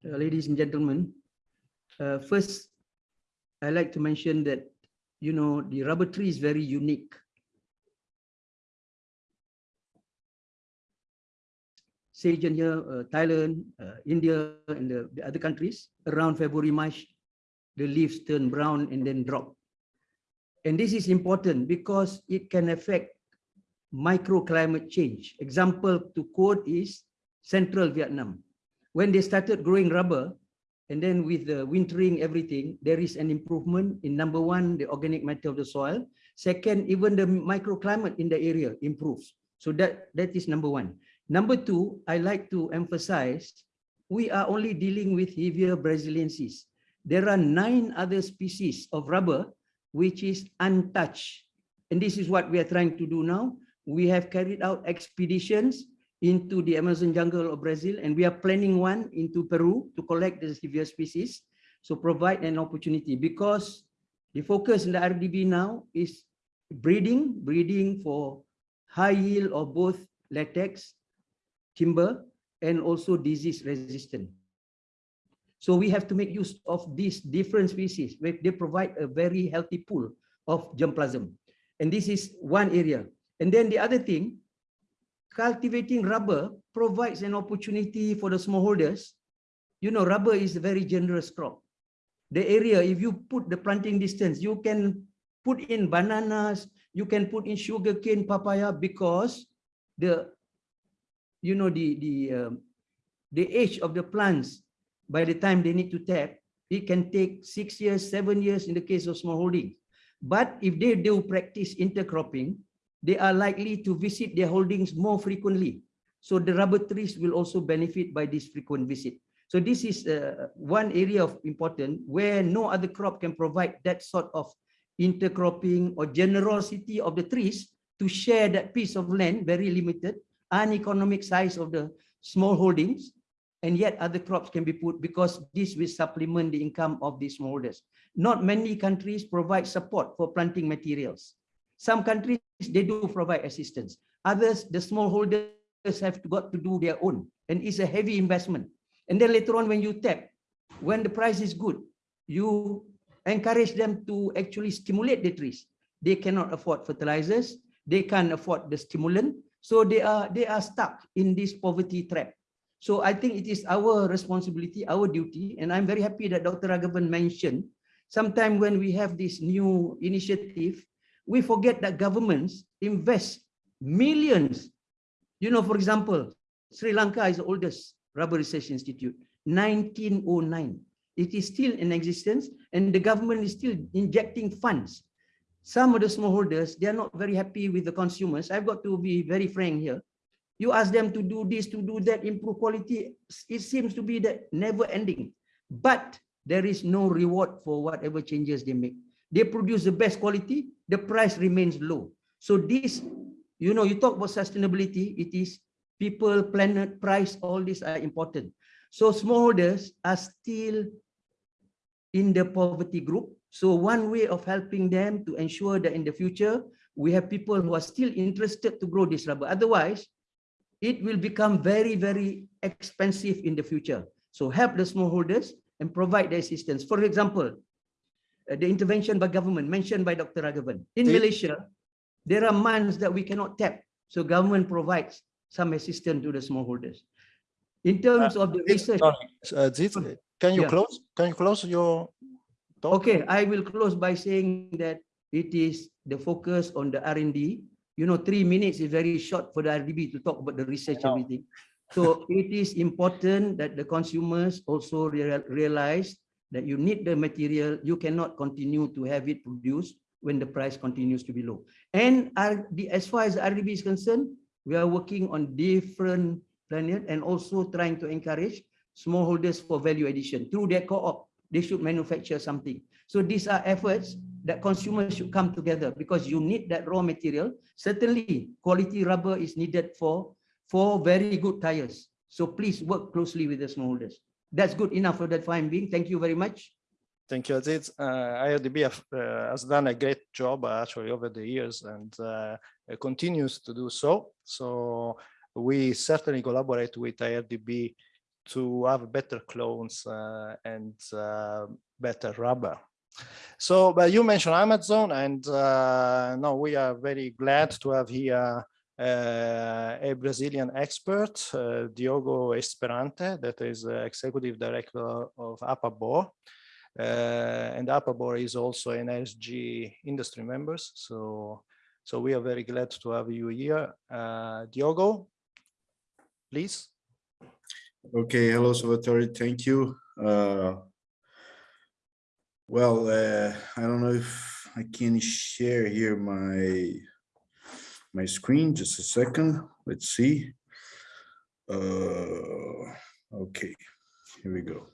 uh, ladies and gentlemen. Uh, first, I like to mention that, you know, the rubber tree is very unique. Sage here, uh, Thailand, uh, India, and the, the other countries, around February, March, the leaves turn brown and then drop. And this is important because it can affect microclimate change. Example to quote is central Vietnam. When they started growing rubber, and then with the wintering everything, there is an improvement in number one, the organic matter of the soil. Second, even the microclimate in the area improves. So that, that is number one. Number two, I like to emphasize, we are only dealing with Hevea brasiliensis. There are nine other species of rubber which is untouched. And this is what we are trying to do now. We have carried out expeditions into the Amazon jungle of Brazil, and we are planning one into Peru to collect the severe species. So provide an opportunity because the focus in the RDB now is breeding, breeding for high yield of both latex, timber, and also disease resistant. So we have to make use of these different species they provide a very healthy pool of germplasm. And this is one area. And then the other thing, cultivating rubber provides an opportunity for the smallholders. You know, rubber is a very generous crop. The area, if you put the planting distance, you can put in bananas, you can put in sugarcane, papaya, because the, you know, the, the, um, the age of the plants, by the time they need to tap, it can take six years, seven years in the case of smallholding. But if they do practice intercropping, they are likely to visit their holdings more frequently. So the rubber trees will also benefit by this frequent visit. So this is uh, one area of important where no other crop can provide that sort of intercropping or generosity of the trees to share that piece of land, very limited, uneconomic size of the small holdings, and yet other crops can be put because this will supplement the income of these smallholders. Not many countries provide support for planting materials. Some countries, they do provide assistance. Others, the smallholders have got to do their own, and it's a heavy investment. And then later on, when you tap, when the price is good, you encourage them to actually stimulate the trees. They cannot afford fertilizers. They can't afford the stimulant. So they are, they are stuck in this poverty trap. So I think it is our responsibility, our duty, and I'm very happy that Dr. Raghavan mentioned, sometime when we have this new initiative, we forget that governments invest millions. You know, for example, Sri Lanka is the oldest rubber research institute, 1909. It is still in existence and the government is still injecting funds. Some of the smallholders, they are not very happy with the consumers. I've got to be very frank here. You ask them to do this, to do that, improve quality. It seems to be that never ending. But there is no reward for whatever changes they make. They produce the best quality, the price remains low. So this, you know, you talk about sustainability, it is people, planet, price, all these are important. So smallholders are still in the poverty group. So one way of helping them to ensure that in the future, we have people who are still interested to grow this rubber. Otherwise, it will become very, very expensive in the future. So help the smallholders and provide the assistance. For example, uh, the intervention by government mentioned by Dr. Raghavan. In Malaysia, there are months that we cannot tap. So government provides some assistance to the smallholders. In terms Uh, of the Aziz, research, sorry, uh, Aziz, can you Yeah. close? Can you close your talk? Okay, I will close by saying that it is the focus on the R&D. You know, three minutes is very short for the RDB to talk about the research everything. So it is important that the consumers also real, realize that you need the material. You cannot continue to have it produced when the price continues to be low. And as far as RDB is concerned, we are working on different planet and also trying to encourage smallholders for value addition through their co-op. They should manufacture something. So these are efforts that consumers should come together because you need that raw material. Certainly, quality rubber is needed for, for very good tires. So please work closely with the smallholders. That's good enough for that time being. Thank you very much. Thank you, Aziz. Uh, IRRDB have, uh, has done a great job uh, actually over the years and uh, continues to do so. So we certainly collaborate with IRRDB to have better clones uh, and uh, better rubber. So, but you mentioned Amazon, and uh, no, we are very glad to have here uh, a Brazilian expert, uh, Diogo Esperante, that is uh, executive director of APABOR. And APABOR is also an SG industry members. So, so we are very glad to have you here. Diogo, please. Okay, hello, Salvatore. Thank you. Uh, well, uh, I don't know if I can share here my my screen, just a second. Let's see. Uh, okay, here we go.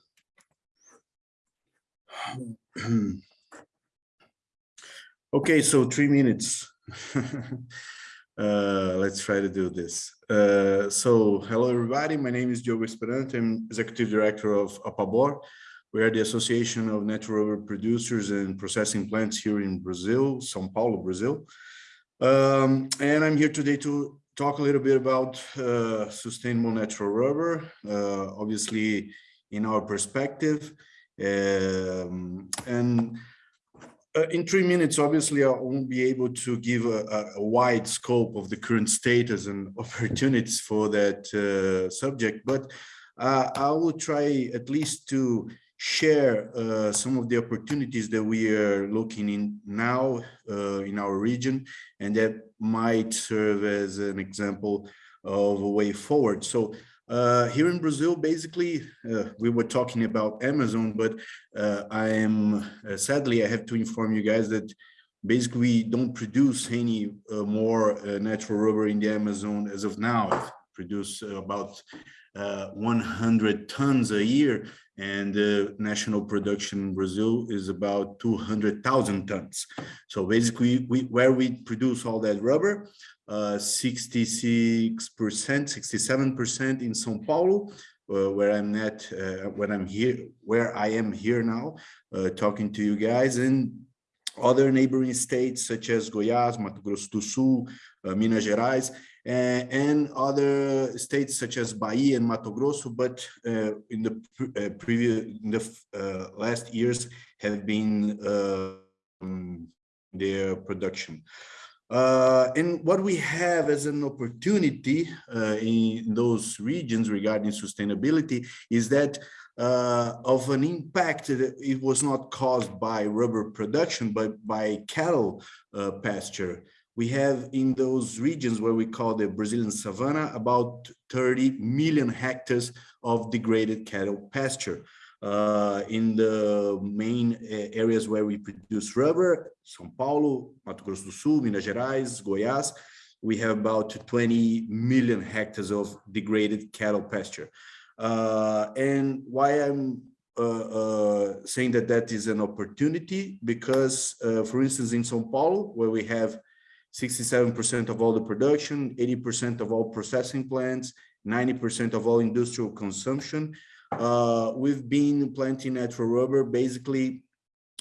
<clears throat> Okay, so three minutes. <laughs> Uh, let's try to do this. Uh, so hello, everybody. My name is Diogo Esperante. I'm executive director of APABOR. We are the Association of Natural Rubber Producers and Processing Plants here in Brazil, São Paulo, Brazil. Um, and I'm here today to talk a little bit about uh, sustainable natural rubber, uh, obviously in our perspective. Um, and uh, in three minutes, obviously, I won't be able to give a, a- wide scope of the current status and <laughs> opportunities for that uh, subject, but uh, I will try at least to share uh, some of the opportunities that we are looking in now uh, in our region, and that might serve as an example of a way forward. So uh, here in Brazil, basically, uh, we were talking about Amazon, but uh, I am uh, sadly, I have to inform you guys that basically we don't produce any uh, more uh, natural rubber in the Amazon as of now. I produce about uh, 100 tons a year and the national production in Brazil is about 200,000 tons. So basically, we where we produce all that rubber, uh, 66%, 67% in São Paulo, uh, where I'm at, uh, when I'm here, where I am here now, uh, talking to you guys, and other neighboring states such as Goiás, Mato Grosso do Sul, uh, Minas Gerais, and other states such as Bahia and Mato Grosso, but uh, in the pre- uh, previous, in the uh, last years have been uh, um, their production. Uh, and what we have as an opportunity uh, in those regions regarding sustainability is that uh, of an impact that it was not caused by rubber production, but by cattle uh, pasture. We have in those regions where we call the Brazilian savanna about 30 million hectares of degraded cattle pasture uh, in the main uh, areas where we produce rubber, São Paulo, Mato Grosso do Sul, Minas Gerais, Goiás, we have about 20 million hectares of degraded cattle pasture. Uh, and why I'm uh, uh, saying that that is an opportunity, because uh, for instance, in São Paulo, where we have 67% of all the production, 80% of all processing plants, 90% of all industrial consumption, uh, we've been planting natural rubber basically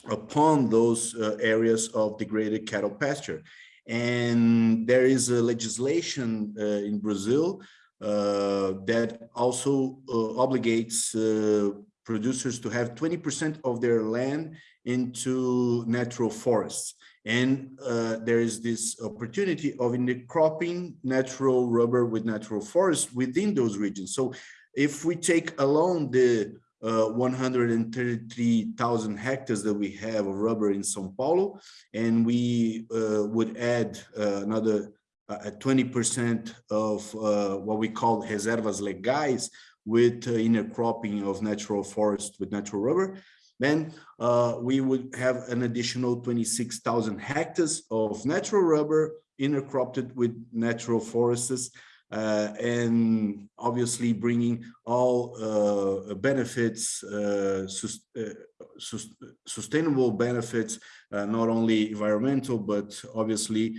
upon those uh, areas of degraded cattle pasture. And there is a legislation uh, in Brazil uh, that also uh, obligates uh, producers to have 20% of their land into natural forests. And uh, there is this opportunity of intercropping natural rubber with natural forests within those regions. So if we take alone the uh, 133,000 hectares that we have of rubber in São Paulo, and we uh, would add uh, another 20% of uh, what we call reservas legais with uh, intercropping of natural forest with natural rubber, then uh, we would have an additional 26,000 hectares of natural rubber intercropped with natural forests uh, and obviously bringing all uh, benefits, uh, sus uh, sus sustainable benefits, uh, not only environmental, but obviously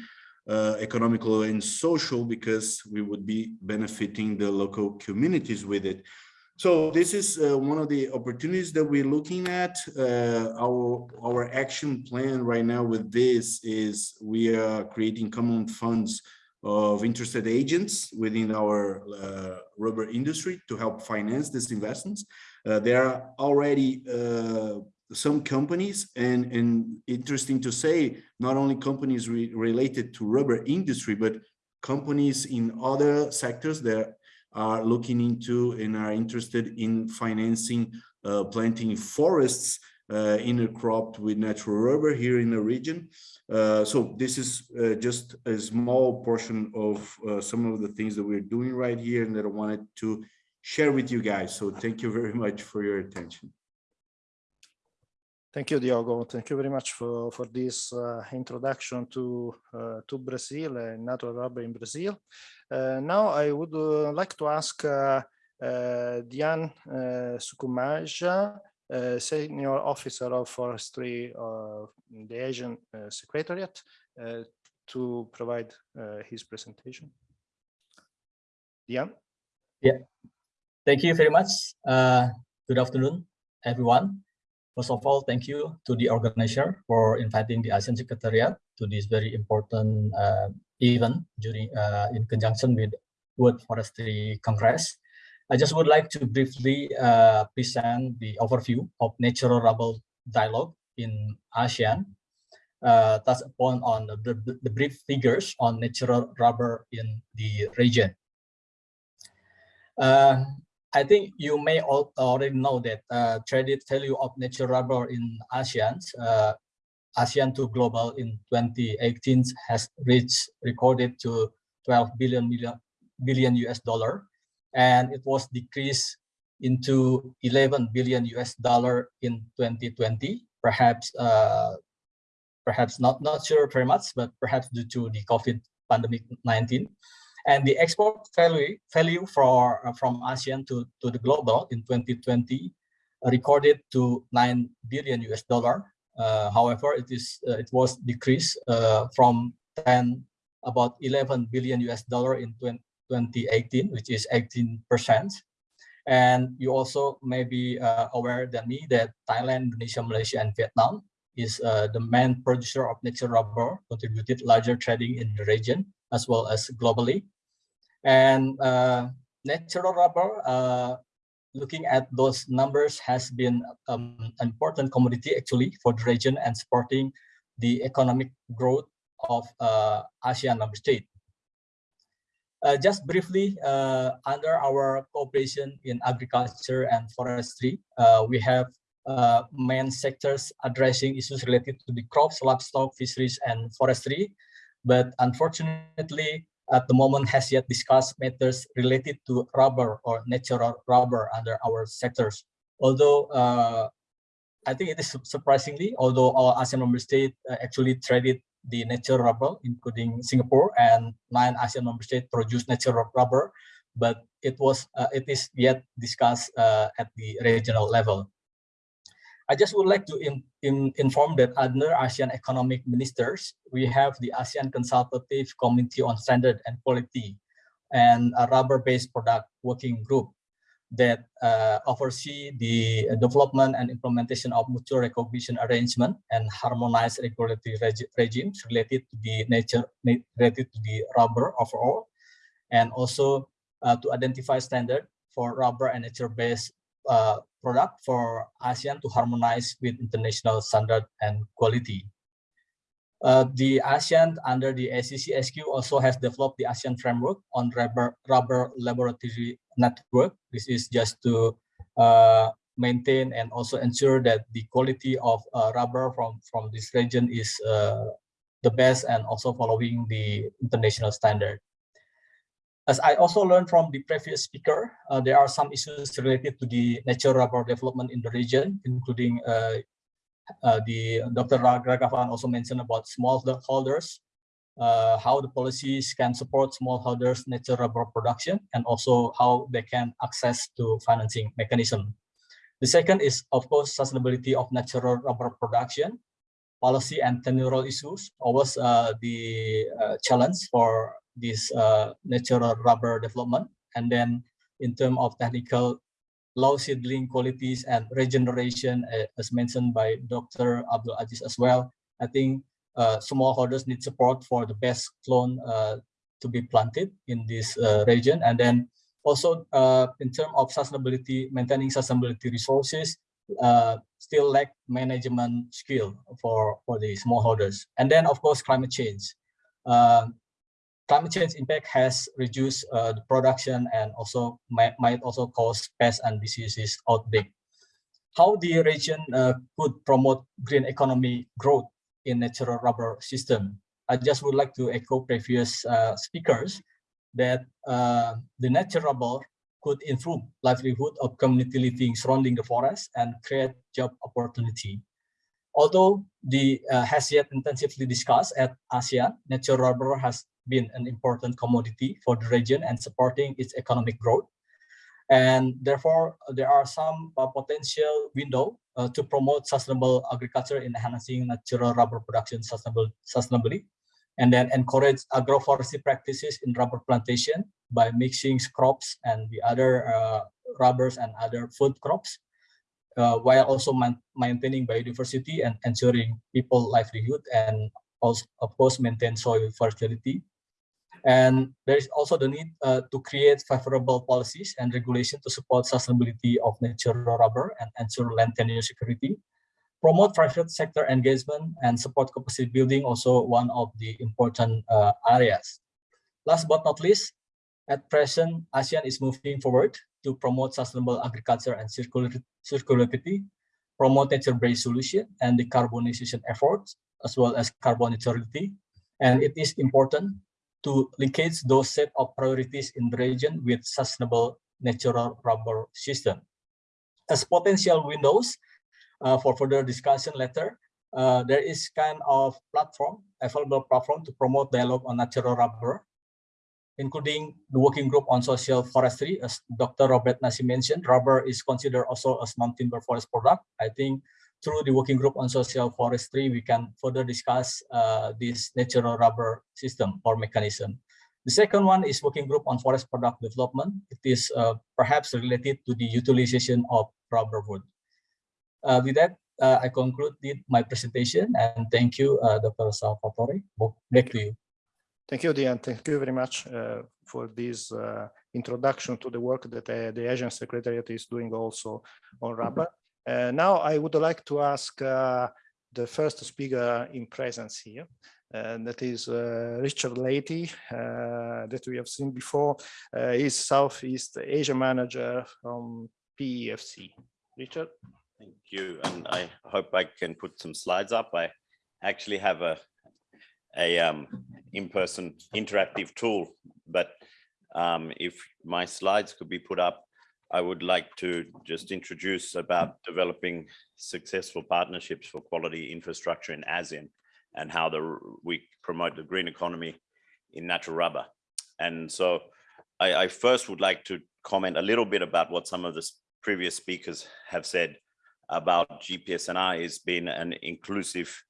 uh, economical and social, because we would be benefiting the local communities with it. So this is uh, one of the opportunities that we're looking at. Uh, our our action plan right now with this is we are creating common funds of interested agents within our uh, rubber industry to help finance these investments. Uh, there are already uh, some companies and, and interesting to say, not only companies re related to rubber industry, but companies in other sectors that are looking into and are interested in financing uh, planting forests uh, intercropped with natural rubber here in the region. Uh, so this is uh, just a small portion of uh, some of the things that we're doing right here and that I wanted to share with you guys. So thank you very <laughs> much for your attention. Thank you, Diogo. Thank you very much for, for this uh, introduction to, uh, to Brazil and natural rubber in Brazil. Uh, now I would uh, like to ask uh, uh, Dian Sukmajaya, Senior Officer of Forestry of the ASEAN Secretariat, to provide his presentation. Dian? Yeah, thank you very much. Good afternoon, everyone. First of all, thank you to the organizer for inviting the ASEAN Secretariat to this very important uh, event during uh, in conjunction with World Forestry Congress. I just would like to briefly uh, present the overview of natural rubber dialogue in ASEAN, uh, touch upon on the, the, the brief figures on natural rubber in the region. Uh, I think you may al already know that uh, traded value of natural rubber in ASEAN, uh, ASEAN to global in 2018 has reached recorded to 12 billion million billion US dollar, and it was decreased into 11 billion US dollar in 2020. Perhaps, uh, perhaps not not sure very much, but perhaps due to the COVID pandemic 19 and the export value value for uh, from ASEAN to to the global in 2020 recorded to 9 billion US dollar. Uh, however, it is uh, it was decreased uh, from 10 about 11 billion US dollar in 20, 2018, which is 18 percent. And you also may be uh, aware than me that Thailand, Indonesia, Malaysia, and Vietnam is uh, the main producer of natural rubber, contributed larger trading in the region as well as globally. And uh, natural rubber, uh, looking at those numbers has been um, an important commodity actually for the region and supporting the economic growth of uh, ASEAN member state. Uh, just briefly, uh, under our cooperation in agriculture and forestry, uh, we have uh, main sectors addressing issues related to the crops, livestock, fisheries, and forestry. But unfortunately, at the moment has yet discussed matters related to rubber or natural rubber under our sectors. Although uh, I think it is surprisingly, although all ASEAN member states uh, actually traded the natural rubber, including Singapore and nine ASEAN member states produce natural rubber, but it was uh, it is yet discussed uh, at the regional level. I just would like to in, in, inform that under ASEAN economic ministers, we have the ASEAN Consultative Committee on Standard and Quality and a rubber-based product working group that uh, oversee the development and implementation of mutual recognition arrangement and harmonized regulatory reg regimes related to the nature related to the rubber overall, and also uh, to identify standard for rubber and nature-based uh, product for ASEAN to harmonize with international standard and quality. Uh, the ASEAN under the ACCSQ also has developed the ASEAN framework on rubber, rubber laboratory network. This is just to uh, maintain and also ensure that the quality of uh, rubber from, from this region is uh, the best and also following the international standard. As I also learned from the previous speaker, uh, there are some issues related to the natural rubber development in the region, including uh, uh, the Dr. Raghavan also mentioned about smallholders, uh, how the policies can support smallholders natural rubber production, and also how they can access to financing mechanism. The second is, of course, sustainability of natural rubber production, policy and tenure issues, always uh, the uh, challenge for this uh, natural rubber development. And then in terms of technical low seedling qualities and regeneration, uh, as mentioned by Dr. Abdul Aziz as well, I think uh, smallholders need support for the best clone uh, to be planted in this uh, region. And then also uh, in terms of sustainability, maintaining sustainability resources, still lack management skill for, for the smallholders. And then of course, climate change climate change impact has reduced uh, the production and also might, might also cause pests and diseases outbreak. How the region uh, could promote green economy growth in natural rubber system. I just would like to echo previous uh, speakers that uh, the natural rubber could improve livelihood of community living surrounding the forest and create job opportunity. Although the uh, has yet intensively discussed at ASEAN, natural rubber has been an important commodity for the region and supporting its economic growth. And therefore, there are some uh, potential window uh, to promote sustainable agriculture in enhancing natural rubber production sustainable, sustainably, and then encourage agroforestry practices in rubber plantation by mixing crops and the other uh, rubbers and other food crops, uh, while also maintaining biodiversity and ensuring people livelihood and also, of course, maintain soil fertility and there is also the need uh, to create favorable policies and regulation to support sustainability of natural rubber and ensure land tenure security. Promote private sector engagement and support capacity building also one of the important uh, areas. Last but not least, at present, ASEAN is moving forward to promote sustainable agriculture and circularity, promote nature-based solution and decarbonization efforts, as well as carbon neutrality. And it is important to linkage those set of priorities in the region with sustainable natural rubber system. As potential windows uh, for further discussion later, uh, there is kind of platform, available platform to promote dialogue on natural rubber, including the working group on social forestry. As Dr. Robert Nasi mentioned, rubber is considered also as non-timber forest product. I think through the working group on social forestry, we can further discuss uh, this natural rubber system or mechanism. The second one is working group on forest product development. It is uh, perhaps related to the utilization of rubber wood. Uh, with that, uh, I concluded my presentation and thank you, uh, Dr. Salvatore. Back to you. Thank you, Dian. Thank you very much uh, for this introduction to the work that the ASEAN Secretariat is doing also on rubber. Uh, now I would like to ask uh, the first speaker in presence here, and that is uh, Richard Leahy, uh, that we have seen before. Uh, he's Southeast Asia Manager from PEFC. Richard? Thank you, and I hope I can put some slides up. I actually have a, a um, in-person interactive tool, but um, if my slides could be put up, I would like to just introduce about developing successful partnerships for quality infrastructure in ASEAN and how the, we promote the green economy in natural rubber. And so I, I first would like to comment a little bit about what some of the previous speakers have said about GPSNR is being an inclusive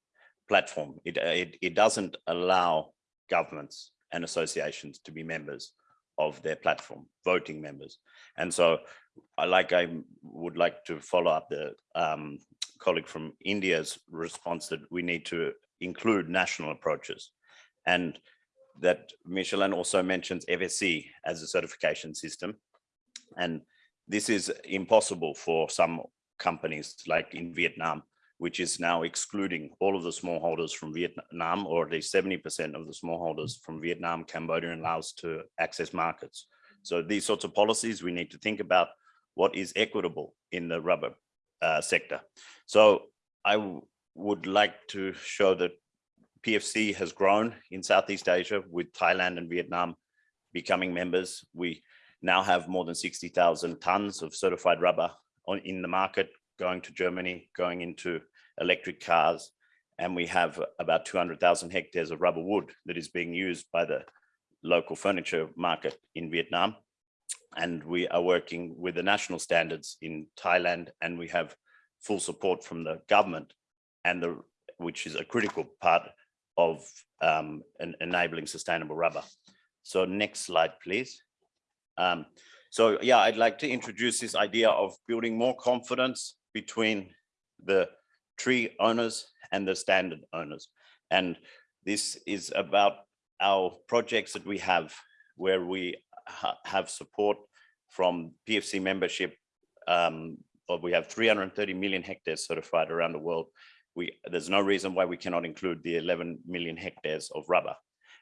platform. It, it, it doesn't allow governments and associations to be members of their platform, voting members. And so I like I would like to follow up the um, colleague from India's response that we need to include national approaches and that Michelin also mentions FSC as a certification system. And this is impossible for some companies like in Vietnam which is now excluding all of the smallholders from Vietnam, or at least 70% of the smallholders from Vietnam, Cambodia, and Laos to access markets. So these sorts of policies, we need to think about what is equitable in the rubber uh, sector. So I would like to show that PEFC has grown in Southeast Asia with Thailand and Vietnam becoming members. We now have more than 60,000 tons of certified rubber on, in the market going to Germany, going into electric cars, and we have about 200,000 hectares of rubber wood that is being used by the local furniture market in Vietnam. And we are working with the national standards in Thailand, and we have full support from the government, and the which is a critical part of um, enabling sustainable rubber. So next slide, please. Um, so yeah, I'd like to introduce this idea of building more confidence between the tree owners and the standard owners. And this is about our projects that we have where we ha have support from PEFC membership. Um, we have 330 million hectares certified around the world. We, there's no reason why we cannot include the 11 million hectares of rubber.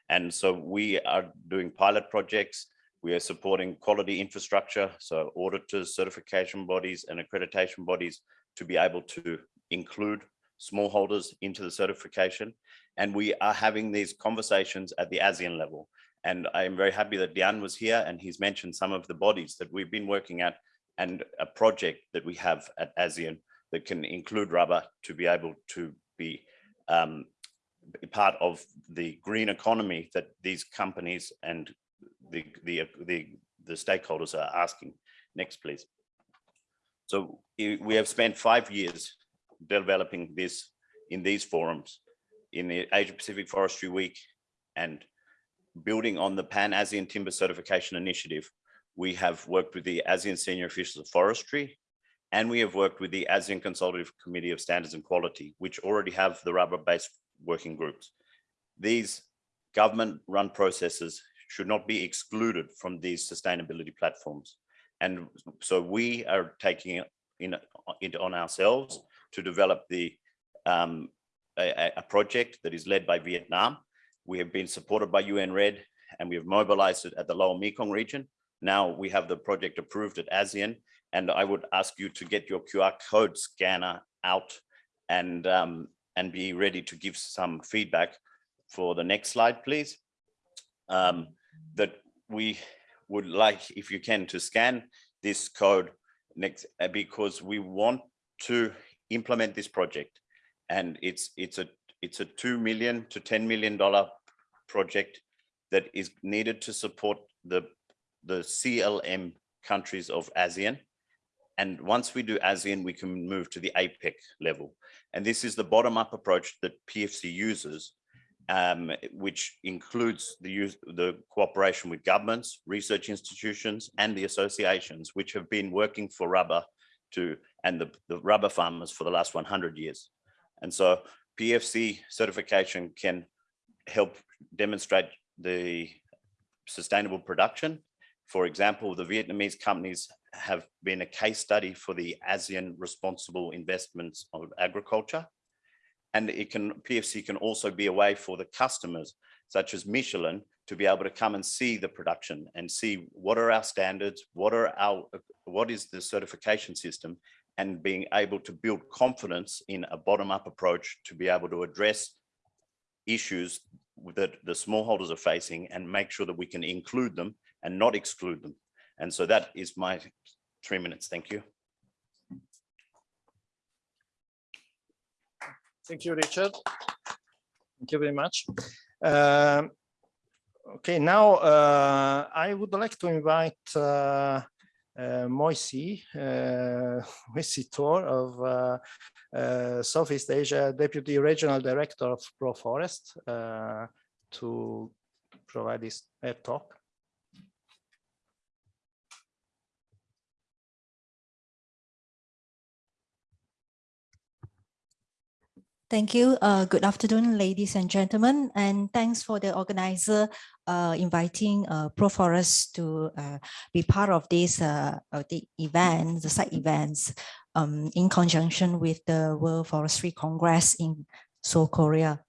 And so we are doing pilot projects. We are supporting quality infrastructure, so auditors, certification bodies, and accreditation bodies to be able to include smallholders into the certification. And we are having these conversations at the ASEAN level. And I am very happy that Dian was here and he's mentioned some of the bodies that we've been working at and a project that we have at ASEAN that can include rubber to be able to be um, part of the green economy that these companies and the, the, the, the stakeholders are asking. Next, please. So we have spent five years developing this in these forums, in the Asia Pacific Forestry Week and building on the Pan-ASEAN Timber Certification Initiative, we have worked with the ASEAN Senior Officials of Forestry, and we have worked with the ASEAN Consultative Committee of Standards and Quality, which already have the rubber-based working groups. These government-run processes should not be excluded from these sustainability platforms. And so we are taking it in, in on ourselves to develop the um, a, a, project that is led by Vietnam. We have been supported by UN-REDD and we have mobilized it at the Lower Mekong region. Now we have the project approved at ASEAN and I would ask you to get your QR code scanner out and um, and be ready to give some feedback for the next slide, please. Um, that we would like, if you can, to scan this code next uh, because we want to implement this project and it's it's a it's a two million to ten million dollar project that is needed to support the the CLM countries of ASEAN. And once we do ASEAN, we can move to the APEC level. And this is the bottom-up approach that PEFC uses, um, which includes the use the cooperation with governments, research institutions, and the associations, which have been working for rubber to and the, the rubber farmers for the last 100 years. And so PEFC certification can help demonstrate the sustainable production. For example, the Vietnamese companies have been a case study for the ASEAN responsible investments of agriculture. And it can PEFC can also be a way for the customers, such as Michelin, to be able to come and see the production and see what are our standards, what are our, what is the certification system, and being able to build confidence in a bottom-up approach to be able to address issues that the smallholders are facing and make sure that we can include them and not exclude them. And so that is my three minutes. Thank you. Thank you, Richard. Thank you very much. Um, okay, now uh, I would like to invite uh, Moisi, Moisi Tor of uh, uh, Southeast Asia, Deputy Regional Director of ProForest, uh, to provide this talk. Thank you. Uh, good afternoon, ladies and gentlemen, and thanks for the organizer uh, inviting uh, ProForest to uh, be part of this uh, the event, the site events, um, in conjunction with the World Forestry Congress in Seoul, Korea.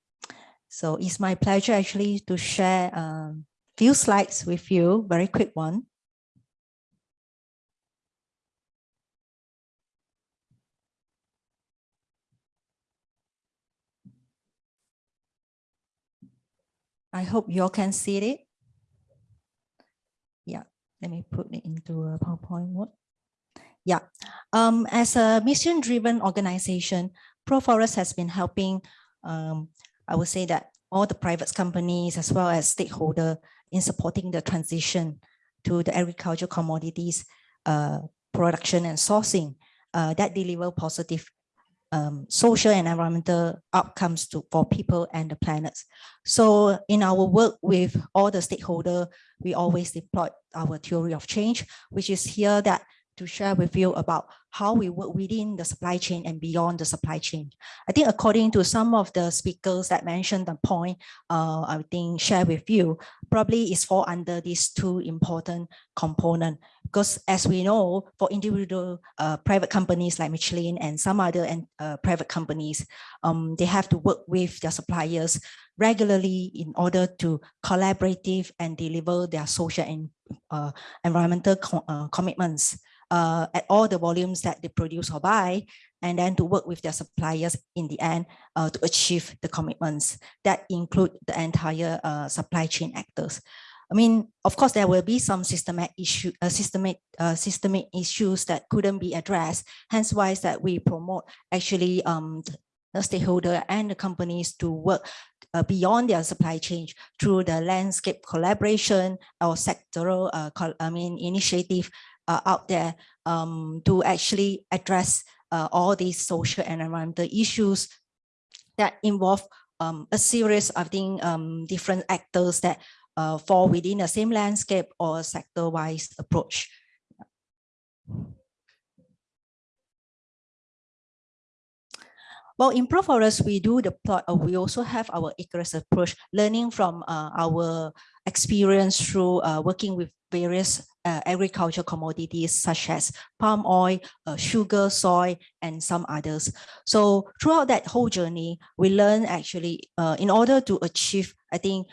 So it's my pleasure actually to share a um, few slides with you, very quick one. I hope you all can see it. Yeah, let me put it into a PowerPoint mode. Yeah, um, as a mission-driven organization, ProForest has been helping, um, I would say that all the private companies as well as stakeholder in supporting the transition to the agricultural commodities uh, production and sourcing uh, that deliver positive um, social and environmental outcomes to, for people and the planet. So in our work with all the stakeholders, we always deploy our theory of change, which is here that to share with you about how we work within the supply chain and beyond the supply chain. I think according to some of the speakers that mentioned the point, uh, I think share with you, probably is fall under these two important component. Because as we know, for individual uh, private companies like Michelin and some other and, uh, private companies, um, they have to work with their suppliers regularly in order to collaborative and deliver their social and uh, environmental co uh, commitments uh, at all the volumes that they produce or buy, and then to work with their suppliers in the end uh, to achieve the commitments that include the entire uh, supply chain actors. I mean, of course, there will be some systemic issue, uh, systemic, uh, systemic issues that couldn't be addressed. Hence why is that we promote actually um, the stakeholder and the companies to work uh, beyond their supply chain through the landscape collaboration or sectoral, uh, I mean, initiative uh, out there um, to actually address uh, all these social and environmental issues that involve um, a series of think, um, different actors that uh, fall within the same landscape or sector-wise approach. Well, in ProForest, we do deploy, uh, we also have our Icarus approach, learning from uh, our experience through uh, working with various uh, agricultural commodities such as palm oil, uh, sugar, soy, and some others. So throughout that whole journey, we learn actually uh, in order to achieve, I think,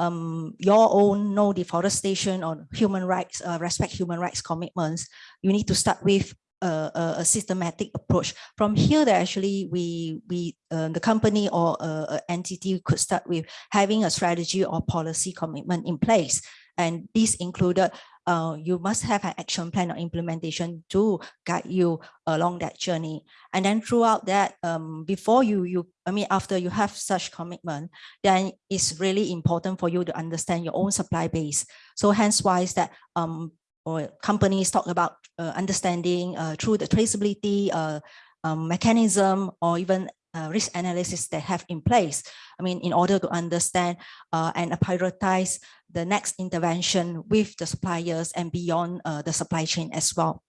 um, your own no deforestation or human rights, uh, respect human rights commitments, you need to start with a, a, systematic approach. From here, that actually we we uh, the company or uh, entity could start with having a strategy or policy commitment in place, and this included uh, you must have an action plan or implementation to guide you along that journey. And then throughout that, um, before you, you, I mean, after you have such commitment, then it's really important for you to understand your own supply base. So hence why is that um, or companies talk about uh, understanding uh, through the traceability uh, um, mechanism or even uh, risk analysis they have in place. I mean, in order to understand uh, and prioritize the next intervention with the suppliers and beyond uh, the supply chain as well.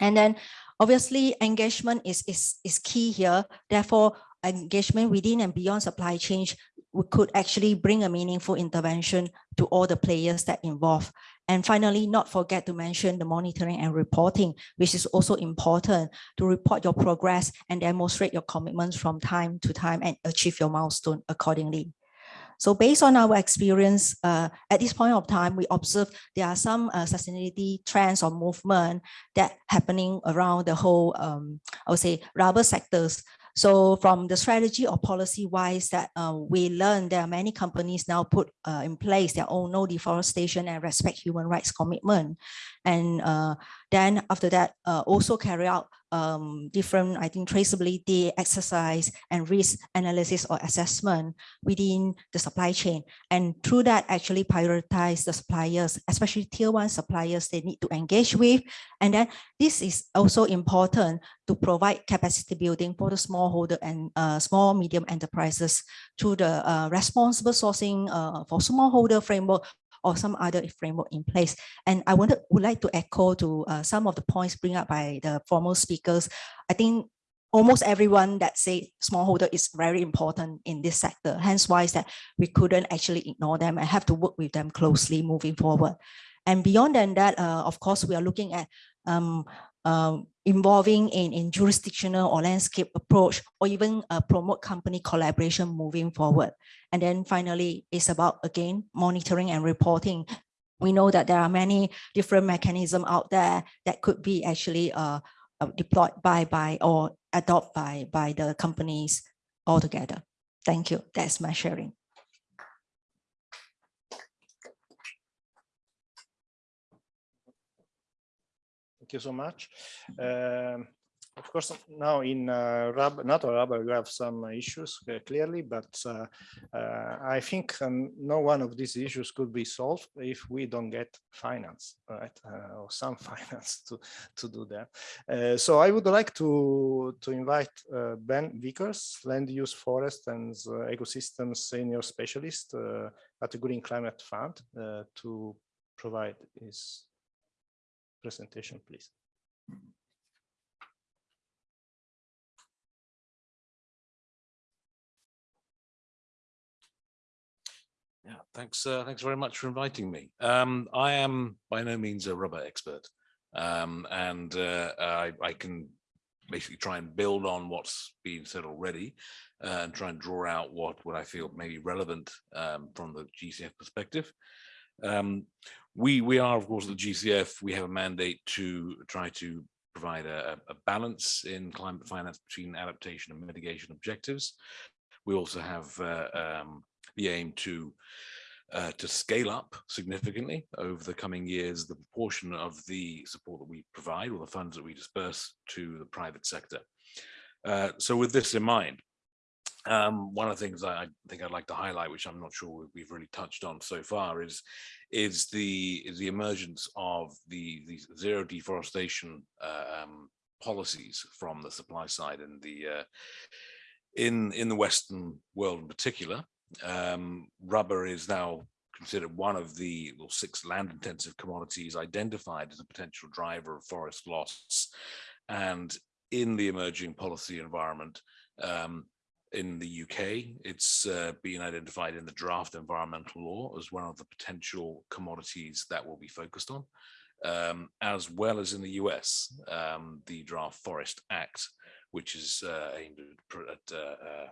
And then obviously engagement is, is, is key here. Therefore, engagement within and beyond supply chain we could actually bring a meaningful intervention to all the players that involve. And finally, not forget to mention the monitoring and reporting, which is also important to report your progress and demonstrate your commitments from time to time and achieve your milestone accordingly. So based on our experience, uh, at this point of time, we observe there are some uh, sustainability trends or movement that happening around the whole, um, I would say, rubber sectors. So from the strategy or policy wise that uh, we learned there are many companies now put uh, in place their own no deforestation and respect human rights commitment. And uh, then after that, uh, also carry out um, different, I think, traceability exercise and risk analysis or assessment within the supply chain. And through that, actually prioritize the suppliers, especially tier one suppliers they need to engage with. And then this is also important to provide capacity building for the smallholder and uh, small medium enterprises through the uh, responsible sourcing uh, for smallholder framework or some other framework in place. And I wanted, would like to echo to uh, some of the points bring up by the former speakers. I think almost everyone that say smallholder is very important in this sector. Hence why is that we couldn't actually ignore them and have to work with them closely moving forward. And beyond than that, uh, of course, we are looking at um, um, involving in, in jurisdictional or landscape approach, or even uh, promote company collaboration moving forward. And then finally, it's about, again, monitoring and reporting. We know that there are many different mechanisms out there that could be actually uh, uh deployed by, by or adopted by, by the companies altogether. Thank you. That's my sharing. Thank you so much. Um, of course, now in uh, natural rubber, you have some issues uh, clearly, but uh, uh, I think um, no one of these issues could be solved if we don't get finance, right, <laughs> uh, or some <laughs> finance to to do that. Uh, so I would like to to invite Ben Vickers, land use, forest, and ecosystem senior specialist at the Green Climate Fund, to provide his presentation, please. Yeah, thanks. Uh, thanks very much for inviting me. Um, I am by no means a rubber expert, um, and uh, I, I, can basically try and build on what's been said already, uh, and try and draw out what what I feel may be relevant um, from the GCF perspective. We we are, of course, the GCF. We have a mandate to try to provide a, a, balance in climate finance between adaptation and mitigation objectives. We also have uh, um, the aim to uh, to scale up significantly over the coming years the proportion of the support that we provide or the funds that we disperse to the private sector. Uh, so with this in mind, um, one of the things I think I'd like to highlight, which I'm not sure we've really touched on so far, is is the is the emergence of the, the zero deforestation uh, um, policies from the supply side in the uh, in in the Western world in particular. Um, rubber is now considered one of the well, six land intensive commodities identified as a potential driver of forest loss. And in the emerging policy environment, um, in the UK, it's uh, been identified in the draft environmental law as one of the potential commodities that will be focused on, um, as well as in the US, um, the Draft Forest Act, which is uh, aimed at, uh, uh,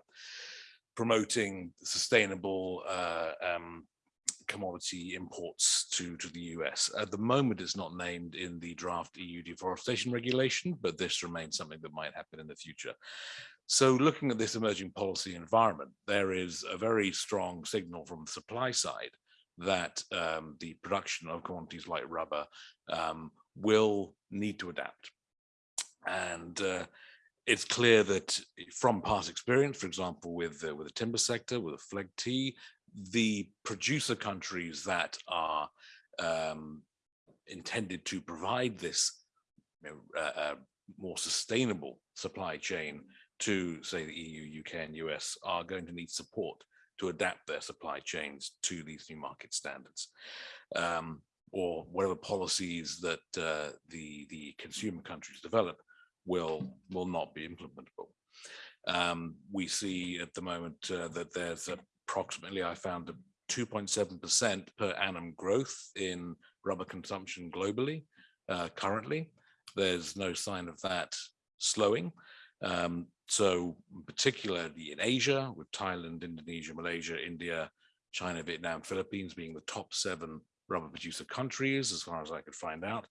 promoting sustainable uh, um, commodity imports to, to the US. At the moment, it's not named in the draft EU deforestation regulation, but this remains something that might happen in the future. So looking at this emerging policy environment, there is a very strong signal from the supply side that um, the production of commodities like rubber um, will need to adapt. And uh, it's clear that from past experience, for example, with uh, with the timber sector, with the FLEGT, the producer countries that are um, intended to provide this uh, uh, more sustainable supply chain to say the EU, UK and US are going to need support to adapt their supply chains to these new market standards. Um, or whatever policies that uh, the, the consumer countries develop will, will not be implementable. Um, we see at the moment uh, that there's approximately, I found, 2.7% per annum growth in rubber consumption globally uh, currently. There's no sign of that slowing. Um, so particularly in Asia, with Thailand, Indonesia, Malaysia, India, China, Vietnam, Philippines being the top seven rubber producer countries, as far as I could find out,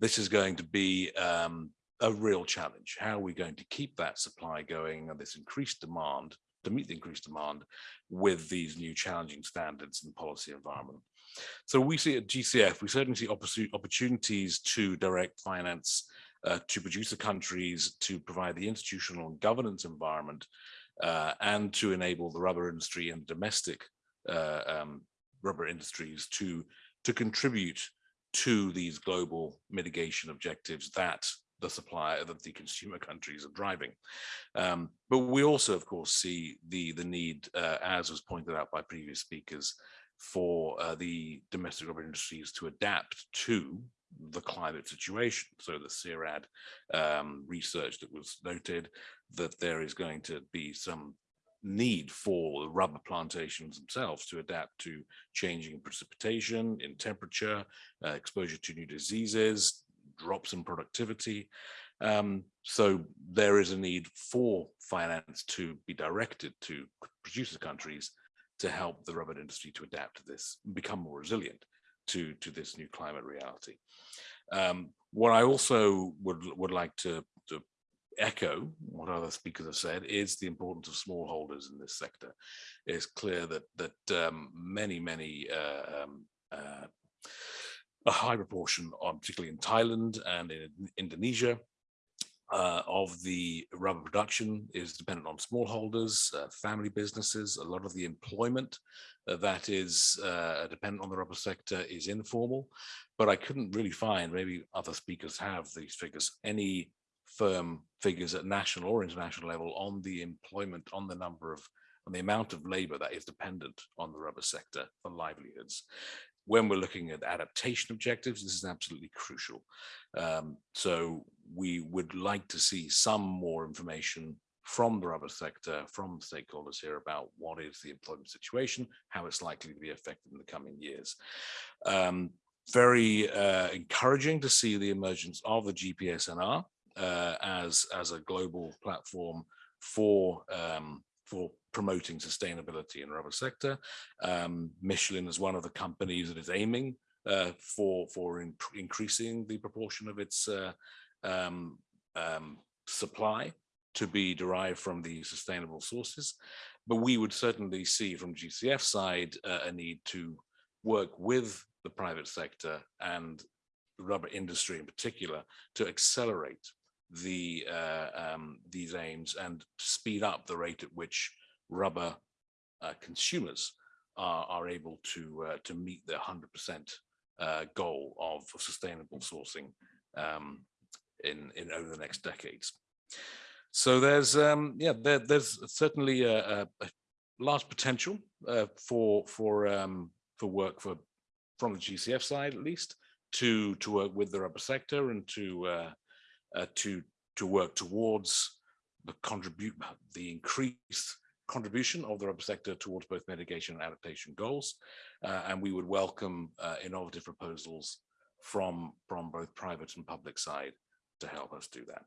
this is going to be um, a real challenge. How are we going to keep that supply going and this increased demand to meet the increased demand with these new challenging standards and policy environment? So we see at GCF, we certainly see opportunities to direct finance uh, to producer countries to provide the institutional and governance environment uh, and to enable the rubber industry and domestic uh, um, rubber industries to, to contribute to these global mitigation objectives that the supplier that the consumer countries are driving. Um, but we also, of course, see the, the need, uh, as was pointed out by previous speakers, for uh, the domestic rubber industries to adapt to the climate situation. So the CIRAD um, research that was noted that there is going to be some need for the rubber plantations themselves to adapt to changing precipitation in temperature, uh, exposure to new diseases, drops in productivity. Um, so there is a need for finance to be directed to producer countries to help the rubber industry to adapt to this, become more resilient to, to this new climate reality. Um, what I also would, would like to, to echo what other speakers have said is the importance of smallholders in this sector. It's clear that that um, many, many uh, um, uh, a high proportion, on, particularly in Thailand and in Indonesia, uh, of the rubber production is dependent on smallholders, uh, family businesses. A lot of the employment uh, that is uh, dependent on the rubber sector is informal, but I couldn't really find, maybe other speakers have these figures, any firm figures at national or international level on the employment, on the number of, on the amount of labor that is dependent on the rubber sector for livelihoods when we're looking at adaptation objectives, this is absolutely crucial. Um, so we would like to see some more information from the rubber sector, from stakeholders here about what is the employment situation, how it's likely to be affected in the coming years. Um, very uh, encouraging to see the emergence of the GPSNR uh, as, as a global platform for um, for promoting sustainability in the rubber sector. Um, Michelin is one of the companies that is aiming uh, for for in, increasing the proportion of its uh, um, um, supply to be derived from the sustainable sources. But we would certainly see from GCF side uh, a need to work with the private sector and the rubber industry in particular to accelerate the uh, um, these aims and speed up the rate at which rubber uh, consumers are, are able to uh, to meet their 100% uh, goal of sustainable sourcing um, in in over the next decades. So there's um, yeah there, there's certainly a, a, large potential uh, for for um, for work for from the GCF side at least to to work with the rubber sector and to uh, uh, to to work towards the contribute the increased contribution of the rubber sector towards both mitigation and adaptation goals. Uh, and we would welcome uh, innovative proposals from, from both private and public side to help us do that.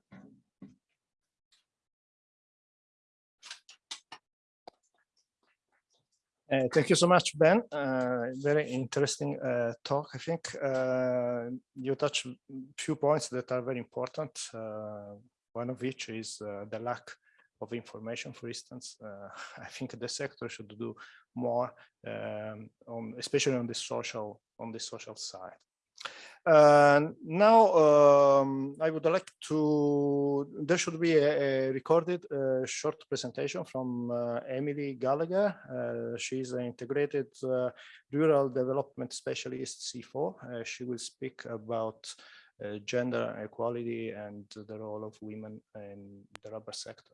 Uh, thank you so much, Ben. Uh, very interesting uh, talk, I think. Uh, you touched a few points that are very important. Uh, one of which is uh, the lack of information, for instance. <laughs> I think the sector should do more, um, on, especially on the social on the social side. Uh, now, um, I would like to, there should be a, a recorded uh, short presentation from uh, Emily Gallagher. Uh, she's an integrated uh, rural development specialist CIFOR. she will speak about gender equality and the role of women in the rubber sector.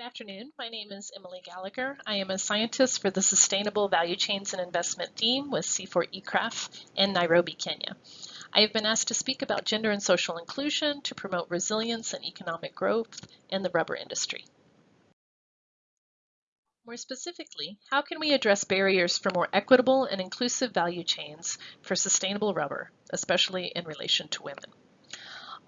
Good afternoon. My name is Emily Gallagher. I am a scientist for the Sustainable Value Chains and Investment team with CIFOR-ICRAF in Nairobi, Kenya. I have been asked to speak about gender and social inclusion to promote resilience and economic growth in the rubber industry. More specifically, how can we address barriers for more equitable and inclusive value chains for sustainable rubber, especially in relation to women?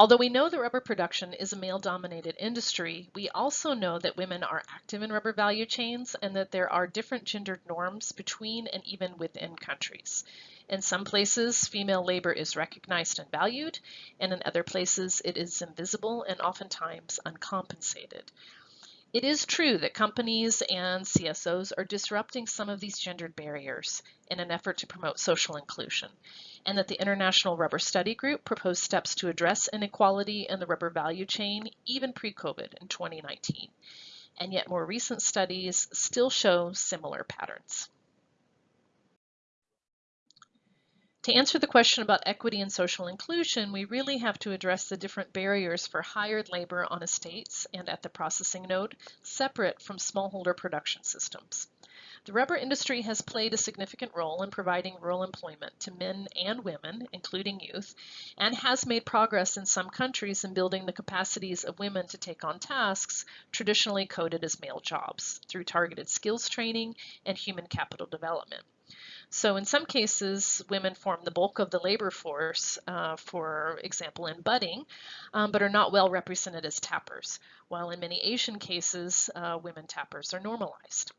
Although we know that rubber production is a male-dominated industry, we also know that women are active in rubber value chains and that there are different gendered norms between and even within countries. In some places, female labor is recognized and valued, and in other places it is invisible and oftentimes uncompensated. It is true that companies and CSOs are disrupting some of these gendered barriers in an effort to promote social inclusion, and that the International Rubber Study Group proposed steps to address inequality in the rubber value chain even pre-COVID in 2019. And yet more recent studies still show similar patterns. To answer the question about equity and social inclusion, we really have to address the different barriers for hired labor on estates and at the processing node, separate from smallholder production systems. The rubber industry has played a significant role in providing rural employment to men and women, including youth, and has made progress in some countries in building the capacities of women to take on tasks traditionally coded as male jobs through targeted skills training and human capital development. So in some cases, women form the bulk of the labor force, uh, for example, in budding, um, but are not well represented as tappers, while in many Asian cases, uh, women tappers are normalized.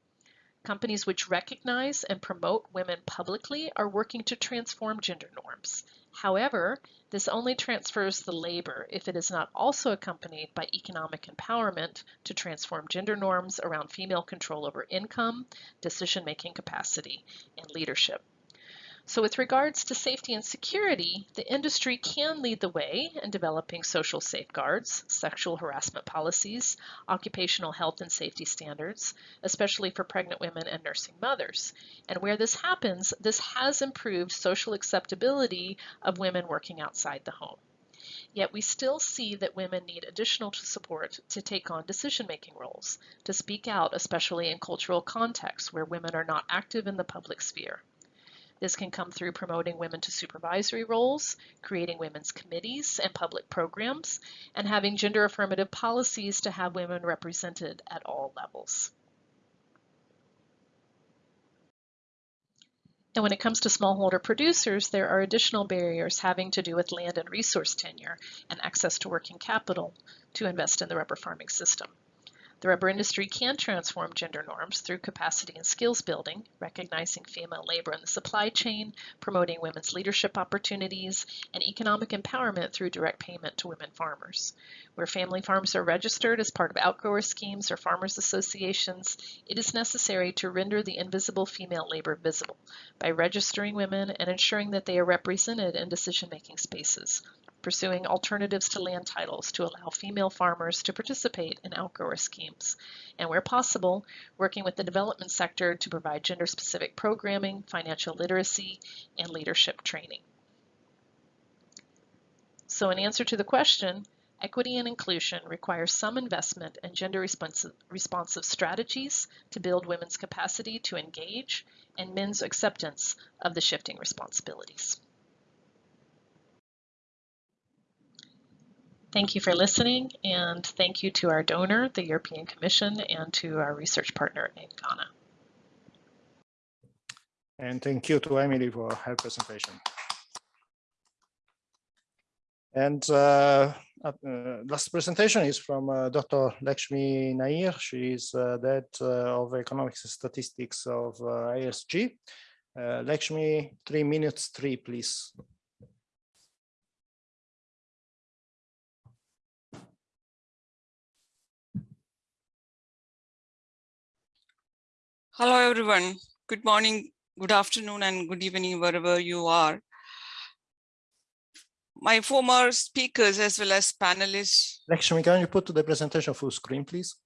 Companies which recognize and promote women publicly are working to transform gender norms. However, this only transfers the labor if it is not also accompanied by economic empowerment to transform gender norms around female control over income, decision-making capacity, and leadership. So with regards to safety and security, the industry can lead the way in developing social safeguards, sexual harassment policies, occupational health and safety standards, especially for pregnant women and nursing mothers. And where this happens, this has improved social acceptability of women working outside the home. Yet we still see that women need additional support to take on decision-making roles, to speak out, especially in cultural contexts where women are not active in the public sphere. This can come through promoting women to supervisory roles, creating women's committees and public programs, and having gender affirmative policies to have women represented at all levels. And when it comes to smallholder producers, there are additional barriers having to do with land and resource tenure and access to working capital to invest in the rubber farming system. The rubber industry can transform gender norms through capacity and skills building, recognizing female labor in the supply chain, promoting women's leadership opportunities, and economic empowerment through direct payment to women farmers. Where family farms are registered as part of outgrower schemes or farmers associations, it is necessary to render the invisible female labor visible by registering women and ensuring that they are represented in decision-making spaces pursuing alternatives to land titles to allow female farmers to participate in outgrower schemes, and where possible, working with the development sector to provide gender-specific programming, financial literacy, and leadership training. So in answer to the question, equity and inclusion require some investment in gender responsive, responsive strategies to build women's capacity to engage and men's acceptance of the shifting responsibilities. Thank you for listening and thank you to our donor, the European Commission, and to our research partner in Ghana. And thank you to Emily for her presentation. And uh, uh, last presentation is from uh, Dr. Lakshmi Nair. She is uh, Head uh, of Economics and Statistics of uh, IRSG. Lakshmi, three minutes, three, please. Hello, everyone. Good morning, good afternoon, and good evening, wherever you are. My former speakers as well as panelists. Lakshmi, can you put the presentation full screen, please?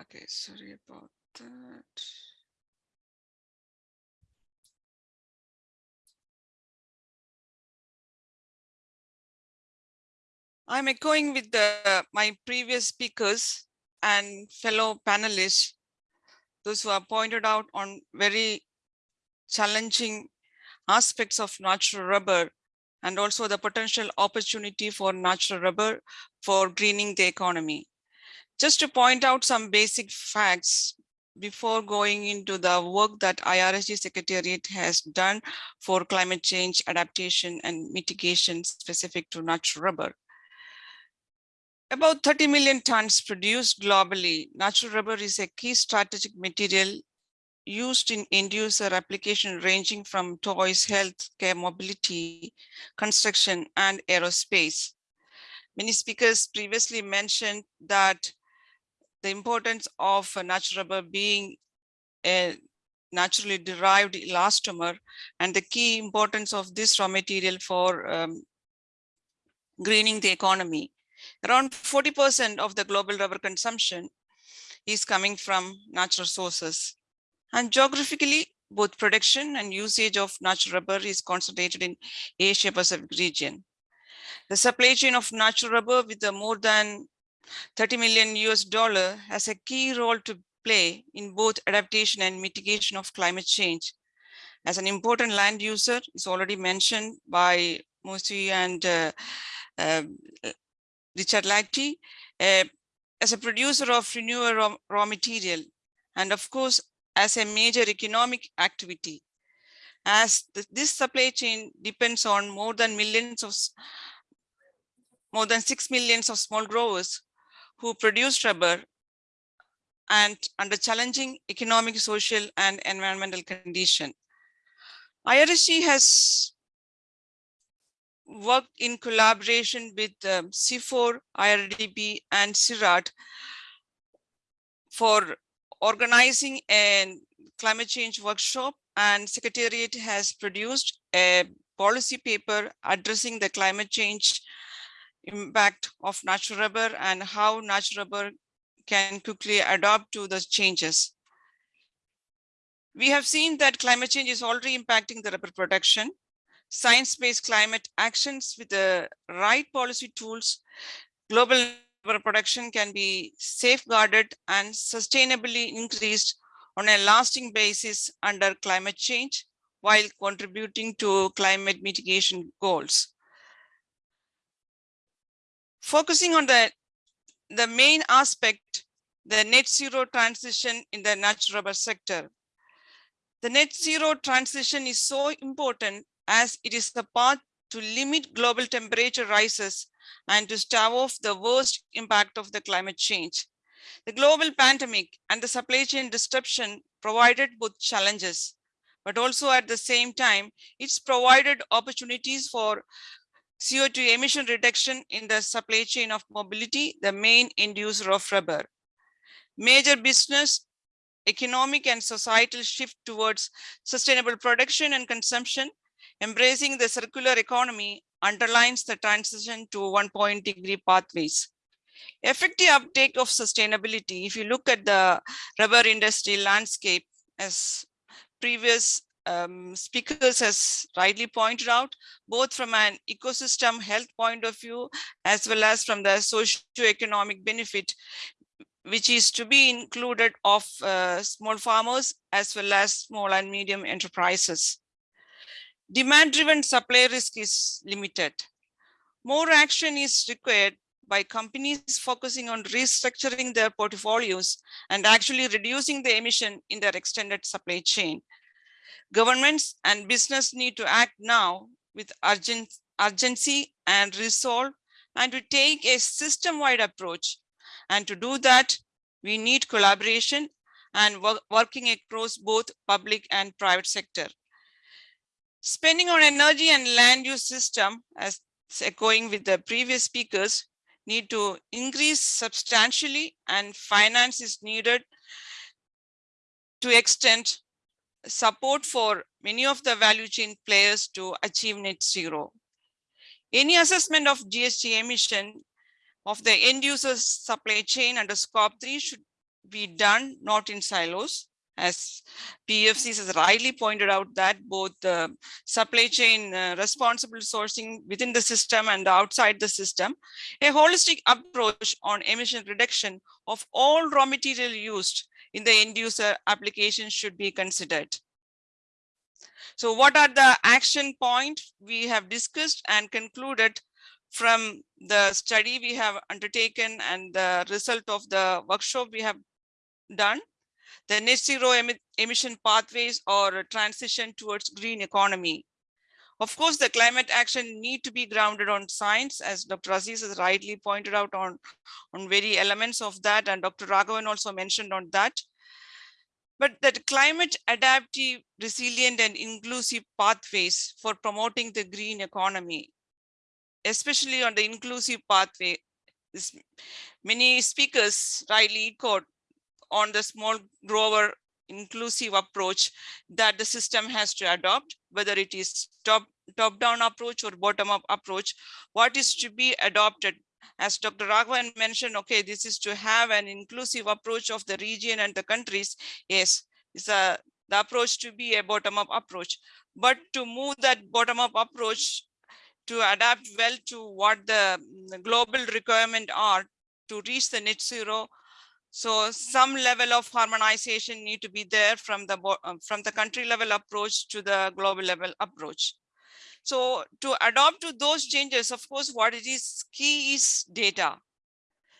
Okay, sorry about that. I'm echoing with the, my previous speakers and fellow panelists those who have pointed out on very challenging aspects of natural rubber and also the potential opportunity for natural rubber for greening the economy. Just to point out some basic facts before going into the work that IRSG Secretariat has done for climate change adaptation and mitigation specific to natural rubber. About 30 million tons produced globally, natural rubber is a key strategic material used in end user application ranging from toys, health care, mobility, construction, and aerospace. Many speakers previously mentioned that the importance of natural rubber being a naturally derived elastomer and the key importance of this raw material for um, greening the economy. Around 40% of the global rubber consumption is coming from natural sources. And geographically, both production and usage of natural rubber is concentrated in Asia Pacific region. The supply chain of natural rubber with the more than 30 million US dollar has a key role to play in both adaptation and mitigation of climate change. As an important land user, is already mentioned by Mosi and uh, uh, Richard Lighty, uh, as a producer of renewable raw, raw material, and of course, as a major economic activity. As the, this supply chain depends on more than millions of, more than six millions of small growers who produce rubber and under challenging economic, social, and environmental condition. IRSG has worked in collaboration with um, CIFOR, IRRDB, and CIRAD for organizing a climate change workshop and Secretariat has produced a policy paper addressing the climate change impact of natural rubber and how natural rubber can quickly adapt to the changes. We have seen that climate change is already impacting the rubber production science-based climate actions with the right policy tools, global rubber production can be safeguarded and sustainably increased on a lasting basis under climate change while contributing to climate mitigation goals. Focusing on the, the main aspect, the net zero transition in the natural rubber sector. The net zero transition is so important as it is the path to limit global temperature rises and to stave off the worst impact of the climate change. The global pandemic and the supply chain disruption provided both challenges, but also at the same time, it's provided opportunities for CO2 emission reduction in the supply chain of mobility, the main inducer of rubber. Major business, economic and societal shift towards sustainable production and consumption, embracing the circular economy underlines the transition to one point degree pathways. Effective uptake of sustainability, if you look at the rubber industry landscape, as previous um, speakers has rightly pointed out, both from an ecosystem health point of view, as well as from the socio-economic benefit, which is to be included of uh, small farmers as well as small and medium enterprises. Demand-driven supply risk is limited. More action is required by companies focusing on restructuring their portfolios and actually reducing the emission in their extended supply chain. Governments and business need to act now with urgent, urgency and resolve and to take a system-wide approach. And to do that, we need collaboration and work, working across both public and private sector. Spending on energy and land use system, as echoing with the previous speakers, need to increase substantially and finance is needed to extend support for many of the value chain players to achieve net zero. Any assessment of GHG emission of the end user's supply chain under scope 3 should be done not in silos as PFCs has rightly pointed out that both the supply chain uh, responsible sourcing within the system and outside the system, a holistic approach on emission reduction of all raw material used in the end user application should be considered. So what are the action points we have discussed and concluded from the study we have undertaken and the result of the workshop we have done? The net zero em emission pathways or transition towards green economy. Of course, the climate action need to be grounded on science, as Dr. Aziz has rightly pointed out on, on very elements of that, and Dr. Raghavan also mentioned on that. But that climate adaptive, resilient, and inclusive pathways for promoting the green economy, especially on the inclusive pathway, many speakers rightly echoed on the small grower inclusive approach that the system has to adopt, whether it is top, top down approach or bottom up approach, what is to be adopted as Dr. Raghavan mentioned, okay, this is to have an inclusive approach of the region and the countries. Yes, it's a, the approach to be a bottom up approach, but to move that bottom up approach to adapt well to what the global requirement are to reach the net zero so some level of harmonization need to be there from the um, from the country level approach to the global level approach. So to adopt to those changes, of course, what it is key is data.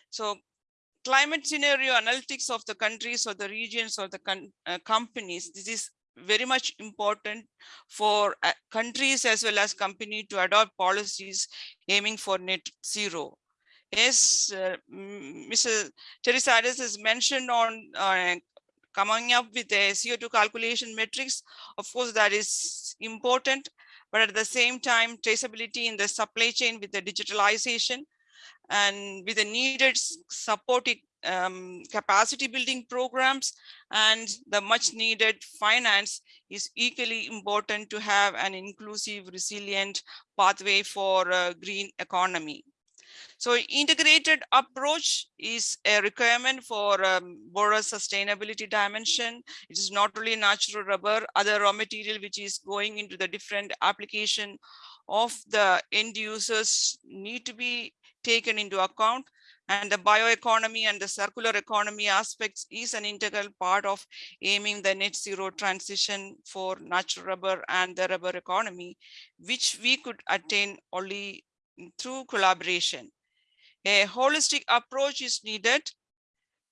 So climate scenario analytics of the countries or the regions or the uh, companies, this is very much important for uh, countries as well as company to adopt policies aiming for net zero. Yes, uh, Mr. Terisidis has mentioned on uh, coming up with a CO2 calculation metrics. Of course, that is important, but at the same time, traceability in the supply chain with the digitalization and with the needed supporting um, capacity building programs and the much needed finance is equally important to have an inclusive, resilient pathway for uh, green economy. So integrated approach is a requirement for um, broader sustainability dimension. It is not only natural rubber, other raw material which is going into the different application of the end users need to be taken into account and the bioeconomy and the circular economy aspects is an integral part of aiming the net zero transition for natural rubber and the rubber economy, which we could attain only through collaboration. A holistic approach is needed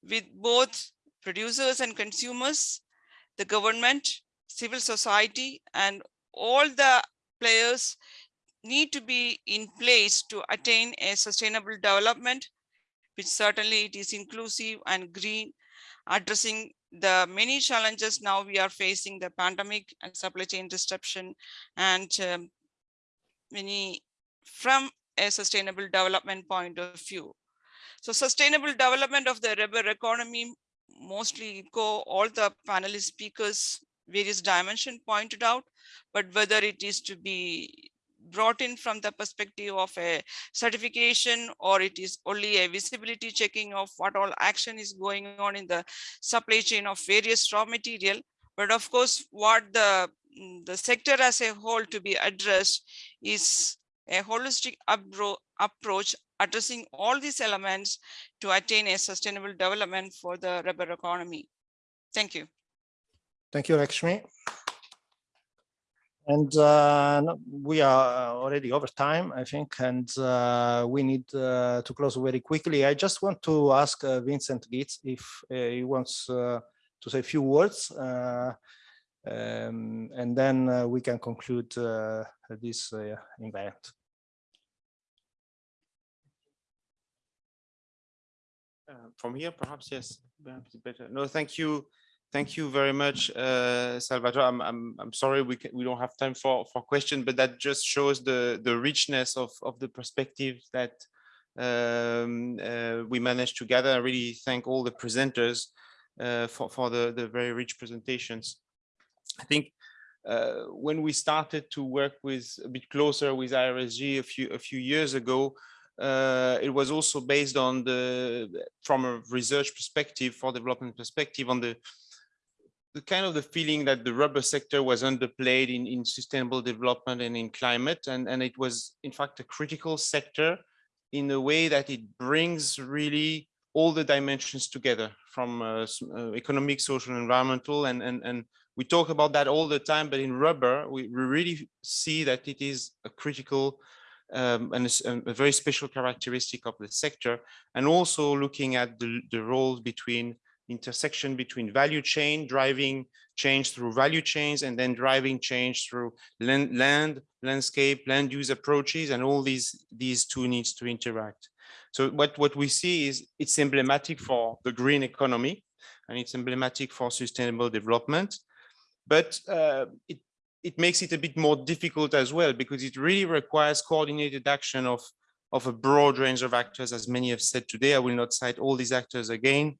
with both producers and consumers, the government, civil society, and all the players need to be in place to attain a sustainable development, which certainly it is inclusive and green, addressing the many challenges now we are facing, the pandemic and supply chain disruption, and um, many from a sustainable development point of view. So sustainable development of the rubber economy mostly go all the panelist speakers various dimension pointed out, but whether it is to be brought in from the perspective of a certification or it is only a visibility checking of what all action is going on in the supply chain of various raw material. But of course, what the, the sector as a whole to be addressed is a holistic approach addressing all these elements to attain a sustainable development for the rubber economy. Thank you. Thank you, Lakshmi. And uh, we are already over time, I think, and uh, we need uh, to close very quickly. I just want to ask uh, Vincent Gitz if uh, he wants uh, to say a few words, um, and then we can conclude this event. From here, perhaps, yes, perhaps better. No, thank you Thank you very much, uh, Salvatore. I'm, I'm, I'm sorry we, can, we don't have time for, for questions, but that just shows the, the richness of, of the perspective that um, uh, we managed to gather. I really thank all the presenters uh, for, for the, the very rich presentations. I think uh, when we started to work with a bit closer with IRSG a few, a few years ago, uh, it was also based on the, from a research perspective, for development perspective, on the the kind of the feeling that the rubber sector was underplayed in, in sustainable development and in climate. And, and it was, in fact, a critical sector in a way that it brings really all the dimensions together from uh, uh, economic, social, environmental. And, and, and we talk about that all the time, but in rubber, we, we really see that it is a critical um, and a, very special characteristic of the sector. And also looking at the, the roles between intersection between value chain, driving change through value chains, and then driving change through land, land landscape, land use approaches, and all these, these two needs to interact. So what, what we see is it's emblematic for the green economy, and it's emblematic for sustainable development, but uh, it, it makes it a bit more difficult as well, because it really requires coordinated action of, of a broad range of actors, as many have said today. I will not cite all these actors again,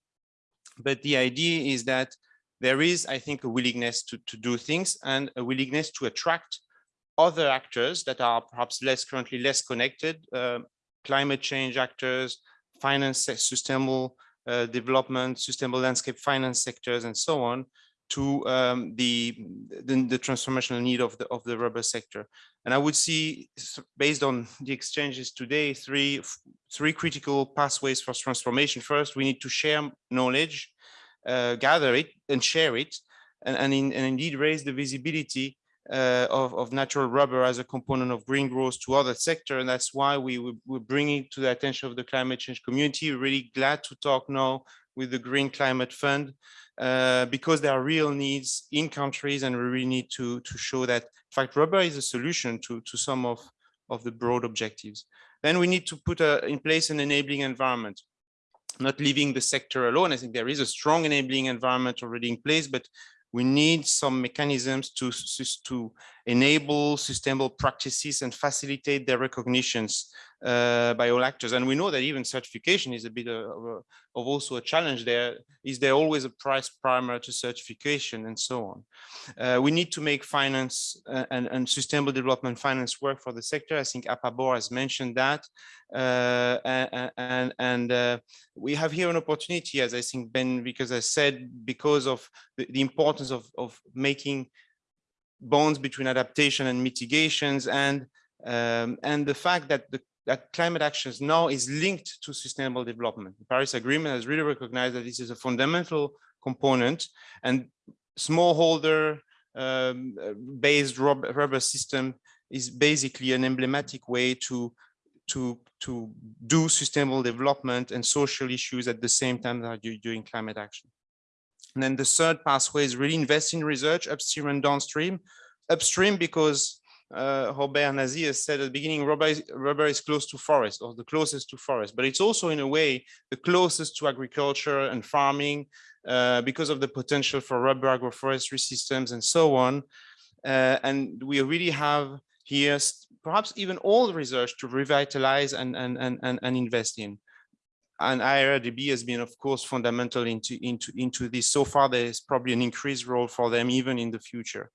but the idea is that there is, I think, a willingness to, to do things and a willingness to attract other actors that are perhaps less currently less connected, uh, climate change actors, finance, sustainable uh, development, sustainable landscape finance sectors, and so on, to um, the, the, the transformational need of the of the rubber sector. And I would see, based on the exchanges today, three three critical pathways for transformation. First, we need to share knowledge, uh, gather it, and share it, and and, in, and indeed raise the visibility uh, of, of natural rubber as a component of green growth to other sector. And that's why we, we, we're bringing to the attention of the climate change community. We're really glad to talk now with the Green Climate Fund uh, because there are real needs in countries and we really need to, to show that, in fact, rubber is a solution to, to some of, of the broad objectives. Then we need to put a, in place an enabling environment, not leaving the sector alone. I think there is a strong enabling environment already in place, but we need some mechanisms to, to enable sustainable practices and facilitate their recognitions uh, by all actors. And we know that even certification is a bit of, of, also a challenge there. Is there always a price primer to certification and so on? Uh, we need to make finance uh, and, and, sustainable development finance work for the sector. I think APABOR has mentioned that. Uh, and, and, and uh, we have here an opportunity, as I think Ben, because I said, because of the, the importance of, of making bonds between adaptation and mitigations and um, and the fact that the that climate actions now is linked to sustainable development. The Paris Agreement has really recognized that this is a fundamental component and smallholder um, based rubber system is basically an emblematic way to to to do sustainable development and social issues at the same time that you're doing climate action. And then the third pathway is really invest in research upstream and downstream. Upstream because uh, Robert Nasi has said at the beginning, rubber is, rubber is close to forest or the closest to forest, but it's also in a way the closest to agriculture and farming uh, because of the potential for rubber agroforestry systems and so on. Uh, and we really have here perhaps even all the research to revitalize and, and, and, and, and invest in. And IRRDB has been, of course, fundamental into, into, into this. So far, there's probably an increased role for them even in the future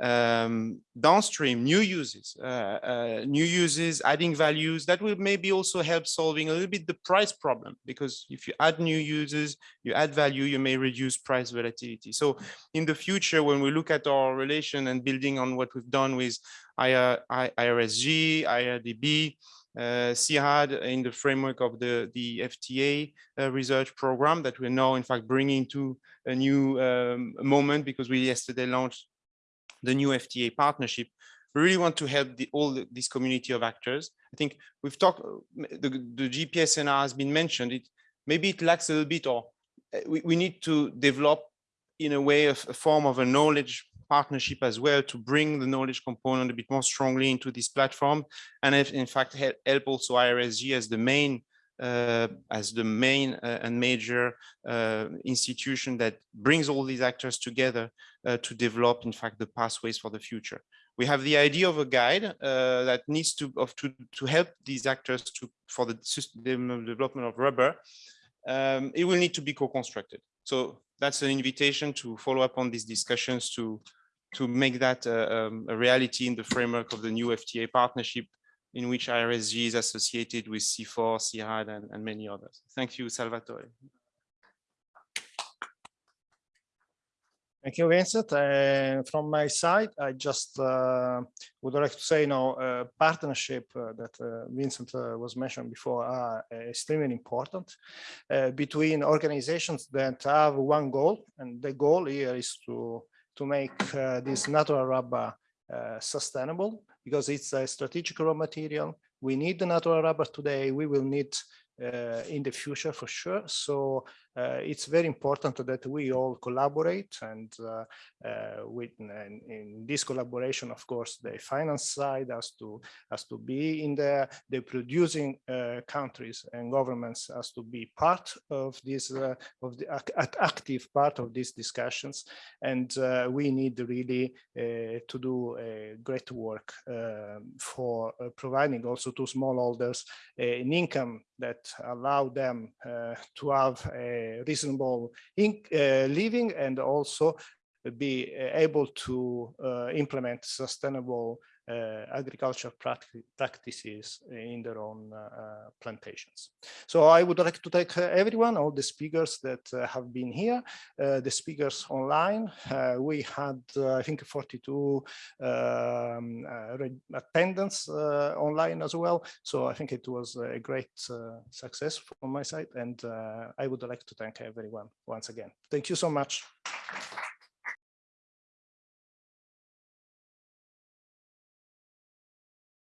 um, downstream new uses, uh, uh, new uses, adding values that will maybe also help solving a little bit the price problem because if you add new users, you add value, you may reduce price volatility. So in the future, when we look at our relation and building on what we've done with IR, IRSG, IRRDB, uh, CIRAD in the framework of the, the FTA uh, research program that we're now in fact bringing to a new um, moment because we yesterday launched the new FTA partnership, we really want to help the, all the, this community of actors. I think we've talked, the, the GPSNR has been mentioned, it, maybe it lacks a little bit or eh, we, we need to develop in a way a form of a knowledge partnership as well to bring the knowledge component a bit more strongly into this platform and if, in fact help also IRSG as the main uh, as the main uh, and major uh, institution that brings all these actors together to develop, in fact, the pathways for the future. We have the idea of a guide that needs to, of, to, to help these actors to, for the development of rubber. Um, it will need to be co-constructed. So that's an invitation to follow up on these discussions to to make that uh, um, a reality in the framework of the new FTA partnership in which IRSG is associated with CIFOR, CIRAD, and, and many others. Thank you, Salvatore. Thank you, Vincent. Uh, from my side, I just uh, would like to say, you know, uh, partnership uh, that uh, Vincent was mentioned before are extremely important between organizations that have one goal, and the goal here is to to make this natural rubber sustainable because it's a strategic raw material. We need the natural rubber today. We will need uh, in the future for sure. So uh, it's very important that we all collaborate and uh, uh with in, in, this collaboration, of course, the finance side has to has to be in there. The producing uh, countries and governments has to be part of this uh, of the active part of these discussions, and we need really to do great work um, for providing also to smallholders an income that allow them to have a reasonable in, uh, living and also be uh, able to uh, implement sustainable uh, practices in their own uh, plantations. So I would like to thank uh, everyone, all the speakers that uh, have been here, uh, the speakers online. we had, I think, 42 um, attendance online as well. So I think it was a great success from my side. And I would like to thank everyone once again. Thank you so much.